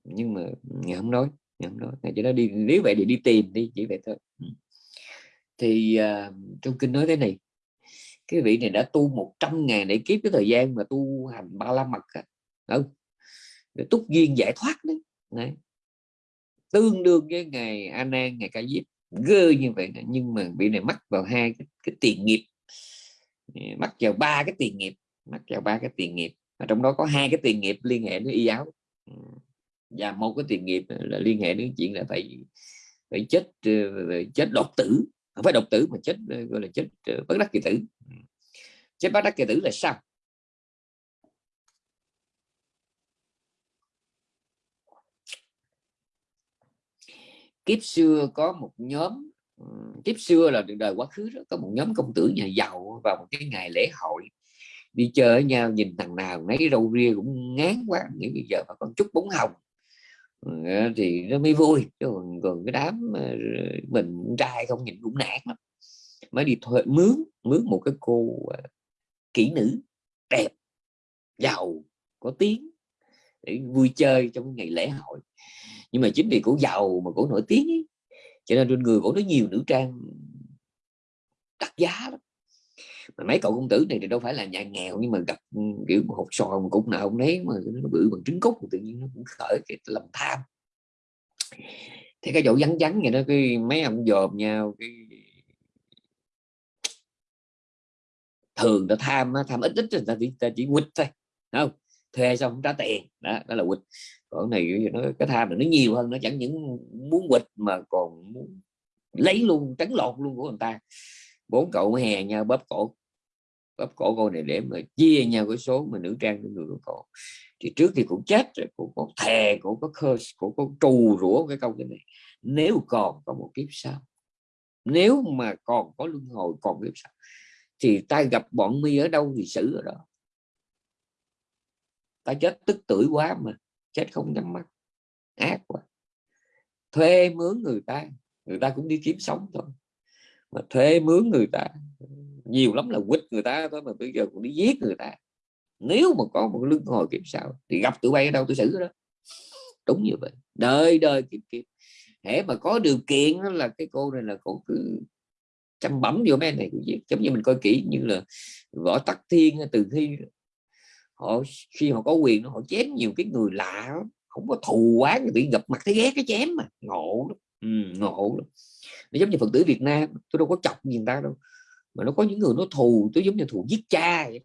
nhưng mà ngày không nói ngày không nói ngày cho nó đi nếu vậy thì đi tìm đi chỉ vậy thôi. Thì à, uh, trong kinh nói thế này cái vị này đã tu 100 ngàn để kiếp cái thời gian mà tu hành ba la mật không để túc duyên giải thoát đấy. đấy. Tương đương với ngày a nan ngày ca diếp gơ như vậy nhưng mà vị này mắc vào hai cái, cái tiền nghiệp. Mắc vào ba cái tiền nghiệp mắc vào ba cái tiền nghiệp mà trong đó có hai cái tiền nghiệp liên hệ với y áo và một cái tiền nghiệp là liên hệ đến chuyện là phải phải chết ờ, chết đột tử. Không phải độc tử mà chết ờ, gọi là chết ờ, bất đắc kỳ tử. Chết bất đắc kỳ tử là sao? Kiếp xưa có một nhóm kiếp xưa là đời quá khứ đó có một nhóm công tử nhà giàu vào một cái ngày lễ hội đi chơi với nhau nhìn thằng nào mấy râu ria cũng ngán quá nghĩ bây giờ mà con chút bóng hồng Ờ, thì nó mới vui. Còn, còn cái đám ờ, mình trai không nhìn cũng nản lắm. Mới đi thuê mướn mướn một cái cô ờ, kỹ nữ đẹp giàu có tiếng để vui chơi trong ngày lễ hội. Nhưng mà chính vì cổ giàu mà cổ nổi tiếng ấy, cho nên trên người cổ nó nhiều nữ trang đắt giá lắm mà mấy cậu công tử này thì đâu phải là nhà nghèo nhưng mà gặp ừ, kiểu một hộp sò một cục nào không đấy mà nó bự bằng trứng cút tự nhiên nó cũng khởi cái lòng tham. Thế cái chỗ vắng vắng vậy đó cái mấy ông dòm nhau cái thường là tham tham ít ít người ta chỉ, ta chỉ quýt thôi không? Thuê xong không trả tiền đó, đó là quýt. Còn này nó cái tham này nó nhiều hơn nó chẳng những muốn quỵt mà còn muốn lấy luôn trấn lột luôn của người ta. Bốn cậu hè nhau bóp cổ bóp cổ cô này để mà chia nhau cái số mà nữ trang cho người của cổ. Thì trước thì cũng chết rồi, cũng có thề cũng có curse, cũng có trù rủa cái câu cái này. Nếu còn có một kiếp sau, nếu mà còn có luân hồi, còn kiếp sau, thì ta gặp bọn mi ở đâu thì xử ở đó. Ta chết tức tuổi quá mà, chết không nhắm mắt, ác quá. Thuê mướn người ta người ta cũng đi kiếm sống thôi. Mà thuê mướn người ta nhiều lắm là quýt người ta thôi mà bây giờ cũng đi giết người ta. Nếu mà có một lưng hồi kiếp sau thì gặp tụi bay ở đâu tôi xử đó. Đúng như vậy. Đời đời kiếp kiếp. Hễ mà có điều kiện đó là cái cô này là cô cứ chăm bấm vô mấy này cũng giết. Giống như mình coi kỹ như là võ tắc thiên từ thi. Họ khi họ có quyền họ chém nhiều cái người lạ không có thù quá bị gặp mặt thấy ghét cái chém mà. Ngộ lắm. Ừ, ngộ lắm. nó giống như phật tử Việt Nam tôi đâu có chọc gì ta đâu mà nó có những người nó thù tôi giống như thù giết cha vậy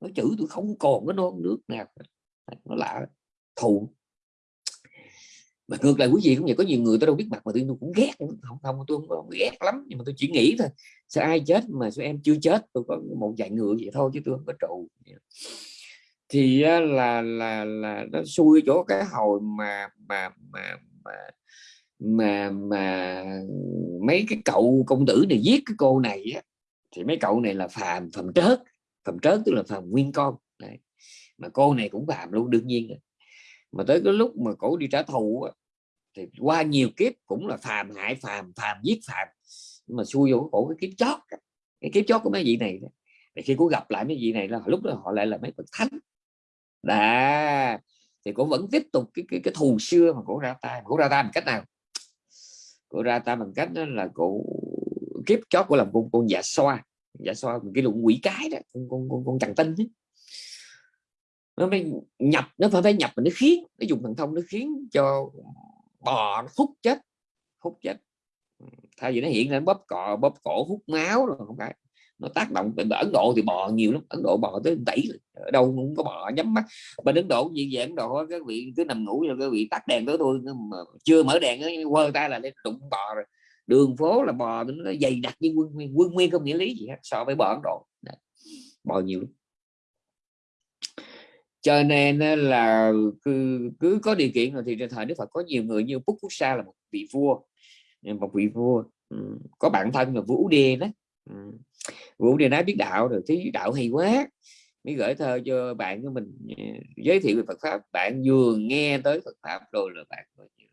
nó chữ tôi không còn cái non nước nào nó lạ. Thù. Mà ngược lại quý vị cũng vậy có nhiều người tôi đâu biết mặt mà tôi cũng ghét không không tôi không, không ghét lắm nhưng mà tôi chỉ nghĩ thôi. Sao ai chết mà sao em chưa chết? Tôi có một vài người vậy thôi chứ tôi không có trụ. Thì là là là nó xui chỗ cái hồi mà mà mà mà mà mà mấy cái cậu công tử này giết cái cô này á thì mấy cậu này là phàm phàm trớt phàm trớt tức là phàm nguyên con. Đấy. mà cô này cũng phàm luôn đương nhiên rồi. mà tới cái lúc mà cổ đi trả thù thì qua nhiều kiếp cũng là phàm hại phàm phàm giết phàm. Nhưng mà xui vô cổ cái kiếp chót cái kiếp chót của mấy vị này thì khi cô gặp lại mấy vị này là lúc đó họ lại là mấy bậc thánh. Đã thì cô vẫn tiếp tục cái cái, cái thù xưa mà cổ ra tay. Cổ ra tay bằng cách nào? Cổ ra tay bằng cách đó là cổ kiếp chót của làm con con dạ xoa. Dạ xoa cái lụng quỷ cái đó con con con, con trần tinh ấy. nó phải nhập nó phải phải nhập mà nó khiến nó dùng thần thông nó khiến cho bò nó hút chết hút chết. Thay vì nó hiện lên bóp cọ bóp cổ hút máu rồi không phải. Nó tác động ở Ấn Độ thì bò nhiều lắm Ấn Độ bò tới tẩy ở đâu cũng có bò nhắm mắt. Bên Ấn Độ gì vậy Ấn Độ các vị cứ nằm ngủ rồi các vị tắt đèn tới tôi mà chưa mở đèn quơ tay là lên đụng bò rồi đường phố là bò nó dày đặc như quân nguyên quân nguyên không nghĩa lý gì hết so với bò Ấn Độ. Đấy. bò nhiều lắm. Cho nên là cứ, cứ có điều kiện rồi thì trên thời Đức Phật có nhiều người như Phúc Quốc Sa là một vị vua một vị vua ừ, có bạn thân là Vũ Đê đó ừ, Vũ Đê nói biết đạo rồi thấy đạo hay quá mới gửi thơ cho bạn của mình ừ, giới thiệu về Phật pháp. Bạn vừa nghe tới Phật pháp rồi là bạn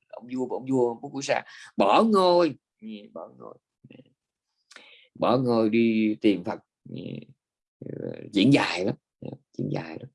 ông vua ông vua Phúc Quốc Sa bỏ ngôi bỏ ngồi. Bỏ ngồi đi tìm Phật. Ờ, diễn dài lắm. Dạ, diễn dài lắm.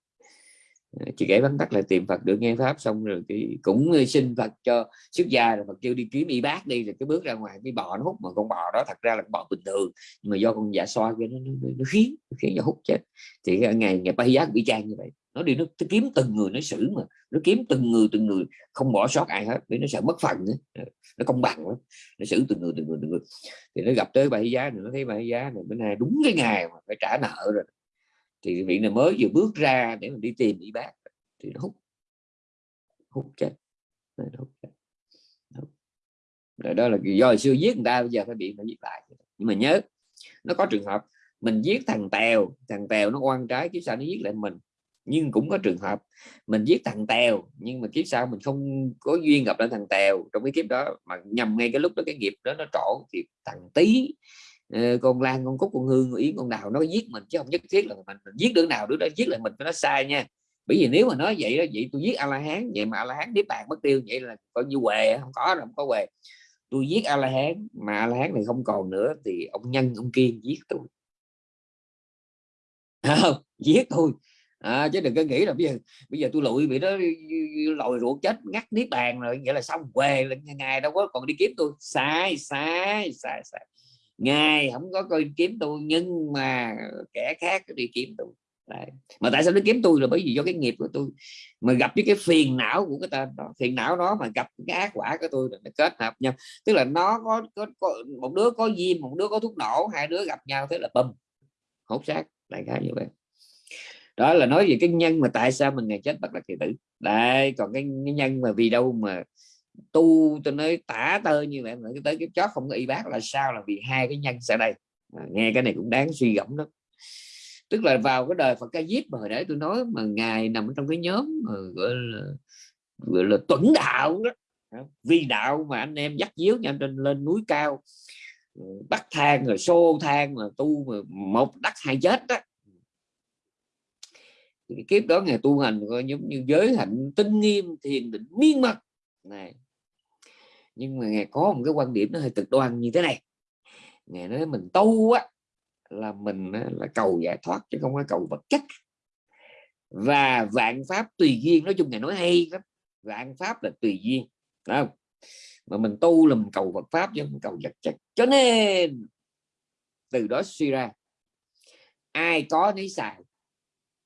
Ờ, chị kể vắn tắt là tìm Phật được nghe pháp xong rồi thì cũng ờ, xin Phật cho xuất gia rồi Phật kêu đi kiếm y bác đi rồi cái bước ra ngoài cái bò nó hút. Mà con bò đó thật ra là con bò bình thường nhưng mà do con dạ soi cái nó, nó, nó khiến nó khiến cho hút chết. Thì ngày ngày bay giác bị trang như vậy nó đi nó, nó kiếm từng người nó xử mà. Nó kiếm từng người từng người. Không bỏ sót ai hết vì nó sợ mất phần nữa. Ờ, nó công bằng lắm. Nó xử từng người từng người từng người. Thì nó gặp tới bà bài giá nữa nó thấy bài giá này bữa nay đúng cái ngày mà phải trả nợ rồi. Thì vị này mới vừa bước ra để mình đi tìm y bác. Thì nó hút. Hút chết. Nó hút chết. Rồi đó là do hồi xưa giết người ta bây giờ phải bị phải giết lại. Nhưng mà nhớ nó có trường hợp mình giết thằng tèo. Thằng tèo nó oan trái chứ sao nó giết lại mình nhưng cũng có trường hợp mình giết thằng tèo nhưng mà kiếp sau mình không có duyên gặp lại thằng tèo. Trong cái kiếp đó mà nhầm ngay cái lúc đó cái nghiệp đó nó trổ thì thằng tí ờ, con lan con cúc con hương con yến con đào nó giết mình chứ không nhất thiết là mình, mình giết đứa nào đứa đó giết lại mình nó sai nha. Bởi vì nếu mà nói vậy đó vậy tôi giết a la hán vậy mà a la hán niết bàn mất tiêu vậy là coi như què không có không có què. Tôi giết a la hán mà a la hán này không còn nữa thì ông nhân ông kiên giết tôi. [LAUGHS] Không giết tôi à, chứ đừng có nghĩ là bây giờ bây giờ tôi lụi bị nó lòi ruột chết ngắt niết bàn rồi vậy là xong quê là ngày đâu có còn đi kiếm tôi. Sai sai sai sai. Ngài không có coi kiếm tôi nhưng mà kẻ khác đi kiếm tôi. Đấy. mà tại sao nó kiếm tôi là bởi vì do cái nghiệp của tôi. Mà gặp với cái phiền não của cái tên đó phiền não đó mà gặp cái ác quả của tôi là nó kết hợp nhau. Tức là nó có, có, có một đứa có diêm một đứa có thuốc nổ hai đứa gặp nhau thế là bầm hốt xác đại khái như vậy đó là nói về cái nhân mà tại sao mình ngày chết bất đắc kỳ tử. Đây còn cái, cái nhân mà vì đâu mà tu tôi nói tả tơ như vậy mà tới cái chót không có y bác là sao là vì hai cái nhân sẽ đây. À, nghe cái này cũng đáng suy gẫm lắm. Tức là vào cái đời Phật ca diếp mà hồi nãy tôi nói mà ngài nằm trong cái nhóm mà gọi là gọi là tuẩn đạo đó. Vì đạo mà anh em dắt díu nhau trên lên núi cao ừ, bắt thang rồi xô thang mà tu mà một đắc hai chết đó cái kiếp đó ngày tu hành coi giống như giới hạnh tinh nghiêm, thiền định, miên mật này. Nhưng mà ngài có một cái quan điểm nó hơi cực đoan như thế này. Ngài nói mình tu á, là mình là cầu giải thoát chứ không phải cầu vật chất. Và vạn pháp tùy duyên, nói chung ngài nói hay lắm. Vạn pháp là tùy duyên không? Mà mình tu là mình cầu vật pháp chứ không cầu vật chất. Cho nên, từ đó suy ra, ai có nấy xài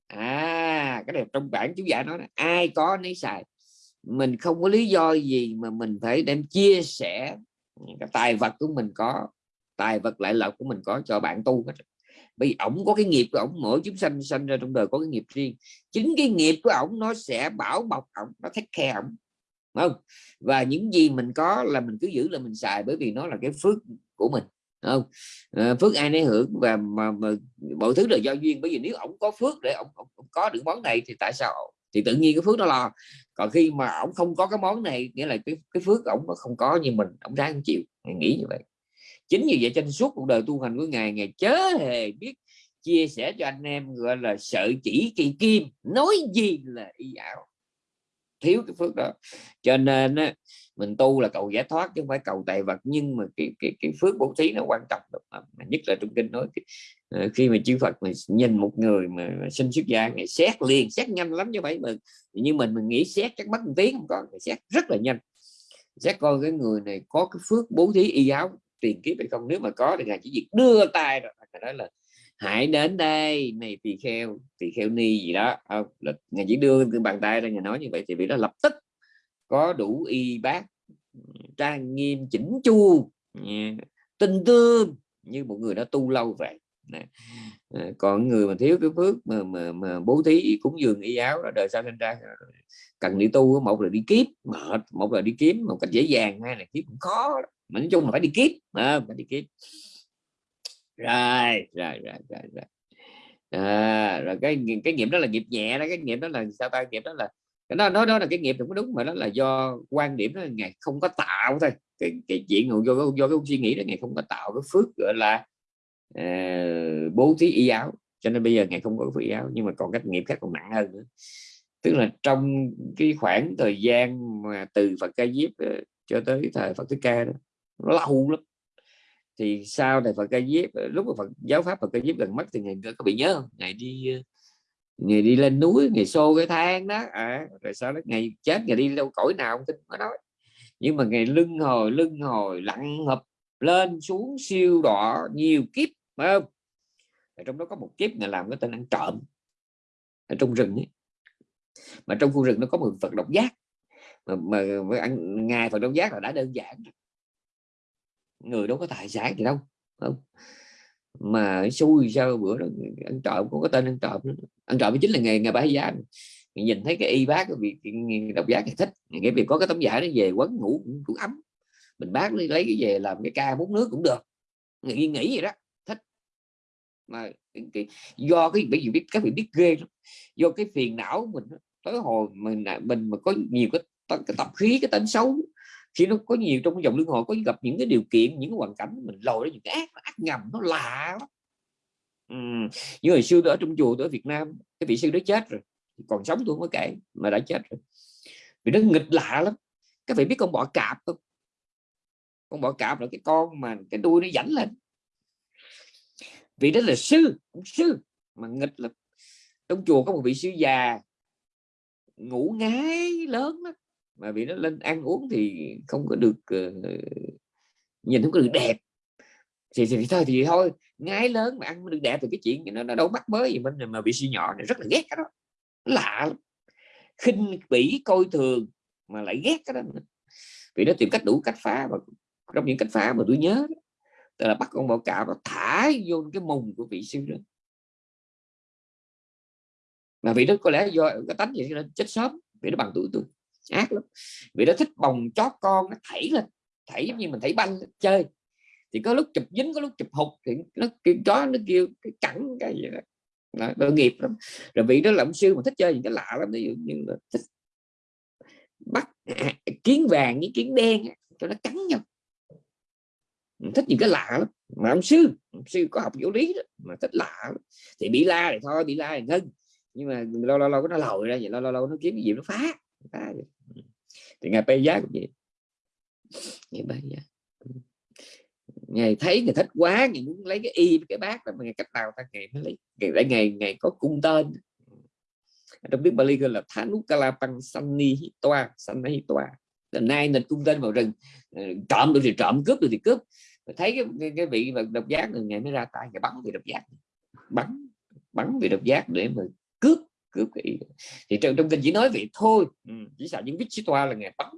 à cái này trong bản chú giải nói ai có nấy xài. Mình không có lý do gì mà mình phải đem chia sẻ cái tài vật của mình có, tài vật lại lộc của mình có cho bạn tu hết. Vì ổng có cái nghiệp của ổng, mỗi chúng sanh sanh ra trong đời có cái nghiệp riêng. Chính cái nghiệp của ổng nó sẽ bảo bọc ổng, nó thách khe ổng. Không? Và những gì mình có là mình cứ giữ, là mình xài, bởi vì nó là cái phước của mình không? À, phước ai nấy hưởng và mà, mà mọi thứ là do duyên. Bởi vì nếu ổng có phước để ổng, ổng có được món này thì tại sao thì tự nhiên cái phước nó lo? Còn khi mà ổng không có cái món này nghĩa là cái cái phước ổng nó không có như mình ổng ráng chịu. Nghĩ như vậy. Chính vì vậy trên suốt cuộc đời tu hành của ngài ngài chớ hề biết chia sẻ cho anh em gọi là sợ chỉ kỳ kim nói gì là y ảo. Thiếu cái phước đó. Cho nên mình tu là cầu giải thoát chứ không phải cầu tài vật, nhưng mà cái cái cái phước bố thí nó quan trọng à, mà nhất là trong kinh nói ờ, khi mà chư Phật mà nhìn một người mà sinh xuất gia, ngày xét liền, xét nhanh lắm như vậy mà như mình mình nghĩ xét chắc mất một tiếng không có xét rất là nhanh. Xét coi cái người này có cái phước bố thí y giáo, tiền kiếp hay không, nếu mà có thì ngài chỉ việc đưa tay rồi đó là, hãy đến đây, này tỳ kheo tỳ kheo ni gì đó. Không, là ngài chỉ đưa bàn tay ra, ngài nói như vậy thì bị đó lập tức có đủ y bác trang nghiêm chỉnh chu tinh tương như một người đã tu lâu vậy. Ờ, còn người mà thiếu cái phước mà mà, mà bố thí cúng dường y áo là đời sau sinh ra ờ, cần đi tu một là đi kiếp mệt một là đi kiếm một cách dễ dàng hai là kiếp cũng khó mà nói chung là phải đi kiếp à, phải đi kiếp. Rồi rồi rồi rồi, rồi. À, rồi cái cái nghiệp đó là nghiệp nhẹ đó cái nghiệp đó là sao ta? Nghiệp đó là nó đó nó đó là cái nghiệp cũng đúng mà đó là do quan điểm đó ngày không có tạo thôi. Cái cái chuyện do do, do cái suy nghĩ đó ngày không có tạo cái phước gọi là uh, bố thí y áo. Cho nên bây giờ ngày không có phước y áo nhưng mà còn các nghiệp khác còn nặng hơn nữa. Tức là trong cái khoảng thời gian mà từ Phật ca diếp ờ, cho tới thời Phật thích ca đó nó lâu lắm. Thì sau này Phật ca diếp ờ, lúc mà Phật giáo pháp Phật ca diếp gần mất thì ngày có bị nhớ không? Ngày đi ngày đi lên núi ngày xô cái thang đó à, rồi sau đó ngày chết ngày đi đâu cõi nào không tin có nói. Nhưng mà ngày lưng hồi lưng hồi lặn hợp lên xuống siêu đỏ nhiều kiếp phải không? Ở trong đó có một kiếp ngày làm cái tên ăn trộm. Ở trong rừng ấy. mà trong khu rừng nó có một phật độc giác. Mà, mà, mà ăn ngài phật độc giác là đã đơn giản. Người đâu có tài sản gì đâu không? Mà xui sao bữa đó ăn trộm có cái tên ăn trộm ăn trộm chính là nghề nghề bái giá nhìn thấy cái y bác việc độc giác thì thích. Cái việc có cái tấm giải nó về quấn ngủ cũng, cũng ấm. Mình bác lấy cái về làm cái ca bút nước cũng được. Nghĩ nghĩ vậy đó thích. Mà cái, do cái bởi vì biết các vị biết ghê lắm. do cái phiền não của mình tới hồi mình mình mà có nhiều cái, cái tập khí cái tính xấu khi nó có nhiều trong cái dòng lương hồi có gặp những cái điều kiện, những cái hoàn cảnh mình lòi ra những cái ác ác ngầm, nó lạ lắm. Ừ. như hồi xưa tôi ở trong chùa, tôi ở Việt Nam, cái vị sư đó chết rồi, còn sống tôi không có kể, mà đã chết rồi. Vì nó nghịch lạ lắm. Các vị biết con bọ cạp không? Con bọ cạp là cái con mà cái đuôi nó dẫn lên. Vì đó là sư sư mà nghịch lắm. Trong chùa có một vị sư già, ngủ ngái lớn đó mà vì nó lên ăn uống thì không có được uh, nhìn không có được đẹp. Thì, thì, thì thôi thì thôi ngái lớn mà ăn được đẹp thì cái chuyện nó, nó đâu mắc mới gì. Mình mà bị suy nhỏ này rất là ghét cái đó. Lạ lắm. khinh bỉ coi thường mà lại ghét cái đó vì nó tìm cách đủ cách phá và trong những cách phá mà tôi nhớ đó, là bắt con bọ cạp nó thả vô cái mùng của vị sư đó. Mà vị đó có lẽ do cái tánh gì nên chết sớm vì nó bằng tuổi tôi ác lắm. Vì nó thích bồng chó con nó thảy lên thảy giống như mình thảy banh chơi. Thì có lúc chụp dính có lúc chụp hụt thì nó kêu chó nó kêu cái cẳng cái gì đó. Nó, tội nghiệp lắm. Rồi vị đó là ông sư mà thích chơi những cái lạ lắm ví dụ như là thích bắt [LAUGHS] kiến vàng với kiến đen cho nó cắn nhau. Thích những cái lạ lắm. Mà ông sư ông sư có học vũ lý đó, mà thích lạ lắm. thì bị la thì thôi bị la thì ngưng. Nhưng mà lâu lâu lâu nó lòi ra vậy lâu lâu lâu nó kiếm cái gì nó phá, phá thì ngài bê giá cũng vậy. Ngài bay giá. Ngày thấy người thích quá ngài muốn lấy cái y cái bát đó mà ngày cách nào ta? Ngày mới lấy. Ngày lại ngày ngày có cung tên. Trong tiếng Bali gọi là Thanukala Pang Sani Hitoa Sani Hitoa là nay nên cung tên vào rừng. Ờ, trộm được thì trộm cướp được thì cướp. Thấy cái, cái, cái vị độc giác người ngày mới ra tay. Ngày bắn vị độc giác. Bắn bắn vị độc giác để mà cướp cái thì trong, trong kinh chỉ nói vậy thôi. Ừ, chỉ sợ những toa là ngày bắn.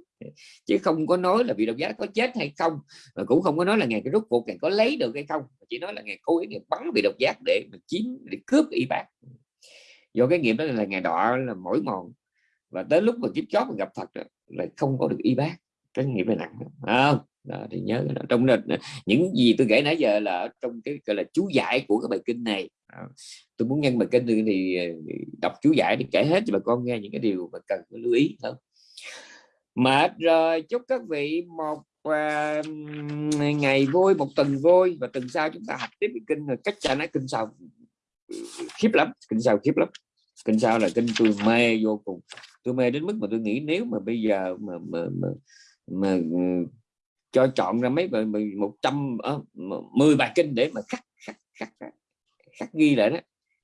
Chứ không có nói là vị độc giác có chết hay không và cũng không có nói là ngày cái rút cuộc ngày có lấy được hay không. Chỉ nói là ngày cố ý ngày bắn vị độc giác để mà chiếm để cướp y bác. Do cái nghiệp đó là ngày đọa là mỗi mòn. Và tới lúc mà kiếp chót mà gặp Phật là không có được y bác. Cái nghiệp này nặng không? Đó, thì nhớ đó. trong đó, những gì tôi kể nãy giờ là trong cái gọi là chú giải của cái bài kinh này tôi muốn nhân bài kinh thì, thì đọc chú giải để kể hết cho bà con nghe những cái điều mà cần lưu ý thôi. mệt rồi chúc các vị một uh, ngày vui một tuần vui và tuần sau chúng ta học tiếp cái kinh rồi. Cách cho nó kinh sau khiếp lắm kinh sau khiếp lắm. Kinh sau là kinh tôi mê vô cùng. Tôi mê đến mức mà tôi nghĩ nếu mà bây giờ mà mà, mà, mà ừ, cho chọn ra mấy một trăm ờ, mười bài kinh để mà khắc khắc khắc khắc ghi lại đó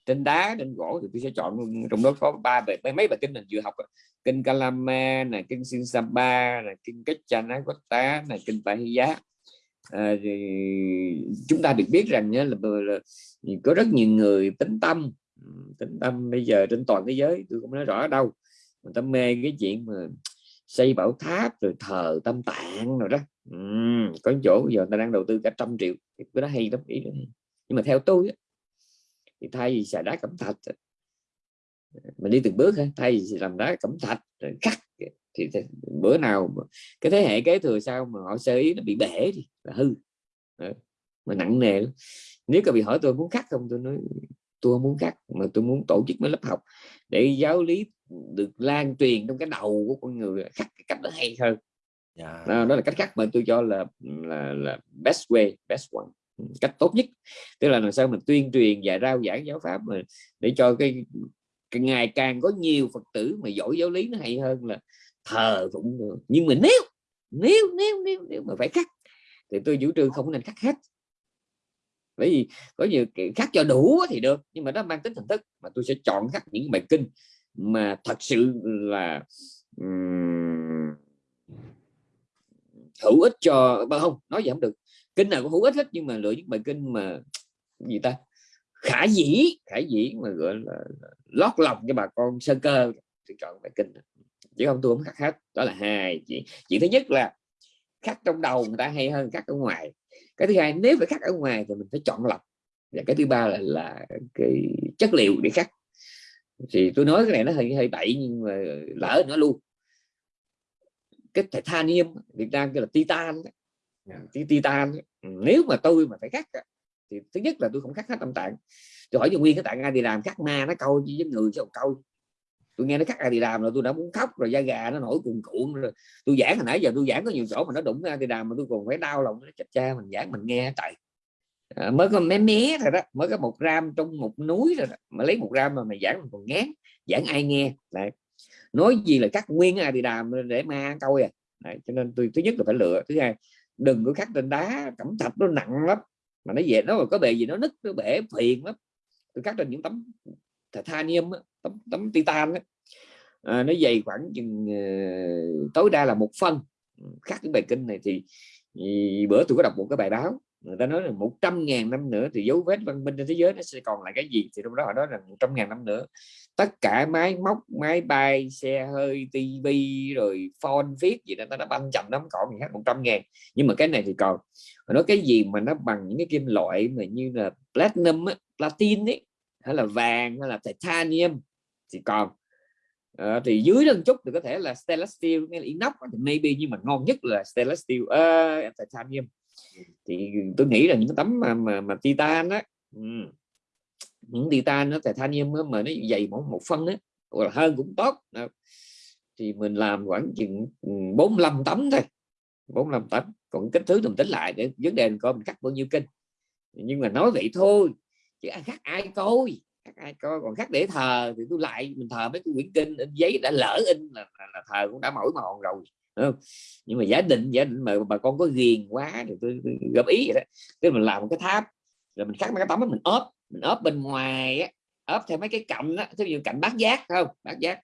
trên đá trên gỗ thì tôi sẽ chọn trong đó có ba bài mấy bài kinh mình vừa học kinh Kalama này kinh Sinsapa này kinh Kachanakota này kinh Pahiya à, thì chúng ta được biết rằng nhé là, là, là có rất nhiều người tính tâm. Tính tâm bây giờ trên toàn thế giới tôi không nói rõ ở đâu. Người ta mê cái chuyện mà xây bảo tháp rồi thờ tâm tạng rồi đó. Ừ, có chỗ giờ người ta đang đầu tư cả trăm triệu. Cái đó hay lắm ý đó. nhưng mà theo tôi thì thay vì xài đá cẩm thạch. Mình đi từng bước thay vì làm đá cẩm thạch rồi cắt. Thì, thì bữa nào cái thế hệ kế thừa sau mà họ sơ ý nó bị bể thì là hư. Mà nặng nề nếu có bị hỏi tôi muốn cắt không tôi nói tôi không muốn cắt mà tôi muốn tổ chức mấy lớp học để giáo lý được lan truyền trong cái đầu của con người cắt cái cách nó hay hơn. Yeah. Dạ. đó, đó là cách cắt mà tôi cho là là, là best way best one cách tốt nhất. Tức là làm sao mình tuyên truyền và rao giảng giáo pháp mà để cho cái, cái ngày càng có nhiều phật tử mà giỏi giáo lý nó hay hơn là thờ cũng được nhưng mà nếu nếu nếu nếu nếu mà phải cắt thì tôi chủ trương không nên cắt hết. Bởi vì có nhiều cắt cho đủ thì được nhưng mà nó mang tính hình thức mà tôi sẽ chọn khắc những bài kinh mà thật sự là um, hữu ích cho bao không nói gì không được kinh nào cũng hữu ích hết, nhưng mà lựa những bài kinh mà [TSK] gì ta? Khả dĩ khả dĩ mà gọi là lót lòng cho bà con sơ cơ thì chọn bài kinh chứ không, tôi không khắc hết. Đó là hai. Chuyện chuyện thứ nhất là khắc trong đầu người ta hay hơn khắc ở ngoài. Cái thứ hai, nếu phải khắc ở ngoài thì mình phải chọn lọc. Và cái thứ ba là là cái chất liệu để khắc. Thì tôi nói cái này nó hơi hơi bậy nhưng mà lỡ nó luôn. Cái titanium, Việt Nam kêu là titan Ờ, titan ừ, nếu mà tôi mà phải khắc thì thứ nhất là tôi không khắc hết tâm tạng tôi hỏi cho nguyên cái tạng ai thì làm khắc ma nó câu với người chứ không câu tôi nghe nó khắc ai thì làm là tôi đã muốn khóc rồi da gà nó nổi cuồn cuộn rồi tôi giảng hồi nãy giờ tôi giảng có nhiều chỗ mà nó đụng ai thì làm mà tôi còn phải đau lòng nó chặt cha mình giảng mình nghe tại à, ờ, mới có mé mé rồi đó mới có một gram trong một núi rồi đó. mà lấy một gram mà mày giảng mình còn ngán giảng ai nghe Đấy. nói gì là cắt nguyên ai thì làm để ma câu à Đấy. cho nên tôi thứ nhất là phải lựa thứ hai đừng có khắc trên đá cẩm thạch nó nặng lắm. Mà nó về nó có bề gì nó nứt nó bể phiền lắm. Tôi cắt trên những tấm titanium tấm, tấm titan đó. À, nó dày khoảng chừng uh, tối đa là một phân. Khắc cái bài kinh này thì, thì bữa tôi có đọc một cái bài báo người ta nói là 100 ngàn năm nữa thì dấu vết văn minh trên thế giới nó sẽ còn lại cái gì? Thì trong đó họ nói là 100 ngàn năm nữa. Tất cả máy móc máy bay xe hơi tivi rồi phone viết gì đó nó đã banh chậm lắm còn gì hết 100 ngàn. Nhưng mà cái này thì còn họ nói cái gì mà nó bằng những cái kim loại mà như là platinum á, platin ấy hay là vàng hay là titanium thì còn. À, thì dưới lên chút thì có thể là stainless steel hay là inox thì maybe nhưng mà ngon nhất là stainless steel uh, titanium thì tôi nghĩ là những tấm mà mà, mà titan á những titan nó titanium á, mà nó dày mỏng một phân á hoặc là hơn cũng tốt. Thì mình làm khoảng chừng 45 tấm thôi 45 tấm. Còn kích thước mình tính lại để vấn đề coi mình cắt bao nhiêu kinh nhưng mà nói vậy thôi chứ khác ai coi khác ai coi. Còn khác để thờ thì tôi lại mình thờ mấy cái quyển kinh in giấy đã lỡ in là, là, là thờ cũng đã mỏi mòn rồi không? nhưng mà giả định giả định mà bà con có ghiền quá thì tôi, tôi góp ý vậy đó. Tức mình làm một cái tháp rồi mình cắt mấy cái tấm đó mình ốp mình ốp bên ngoài á ốp theo mấy cái cạnh đó ví dụ cạnh bát giác không? Bát giác.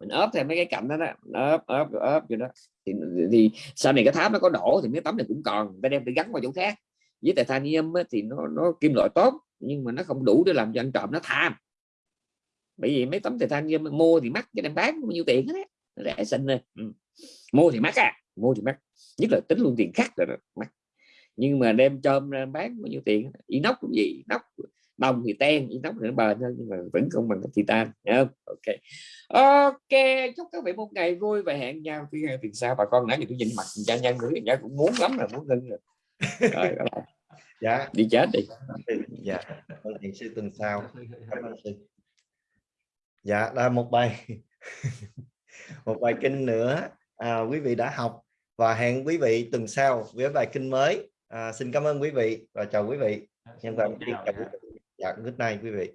Mình ốp theo mấy cái cạnh đó, đó. ốp ốp ốp vậy đó. Thì, thì sau này cái tháp nó có đổ thì mấy tấm này cũng còn ta đem để gắn vào chỗ khác. Với titanium á, thì nó nó kim loại tốt nhưng mà nó không đủ để làm cho anh trộm nó tham. Bởi vì mấy tấm titanium mua thì mắc cho đem bán bao nhiêu tiền hết rẻ xinh rồi. Ừ mua thì mắc à mua thì mắc. Nhất là tính luôn tiền khắc rồi mắc. Nhưng mà đem cho bán bao nhiêu tiền? Inox cũng gì inox đồng thì ten inox thì nó bền hơn nhưng mà vẫn không bằng titan không? Ok. Ok chúc các vị một ngày vui và hẹn nhau thứ hai tuần sau. Bà con nãy giờ tôi nhìn mặt cha nhân nữa nhà cũng muốn lắm là muốn ngưng rồi. Rồi [LAUGHS] dạ. Đi chết đi. Dạ thiện sư tuần sau. Cảm ơn sư dạ là một bài [LAUGHS] một bài kinh nữa à, quý vị đã học và hẹn quý vị tuần sau với bài kinh mới. À, xin cảm ơn quý vị và chào quý vị. Nhân tạm biệt chào quý vị. dạ good night quý vị.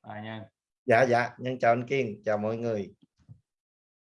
À, nha. dạ dạ. Nhân chào anh Kiên. Chào mọi người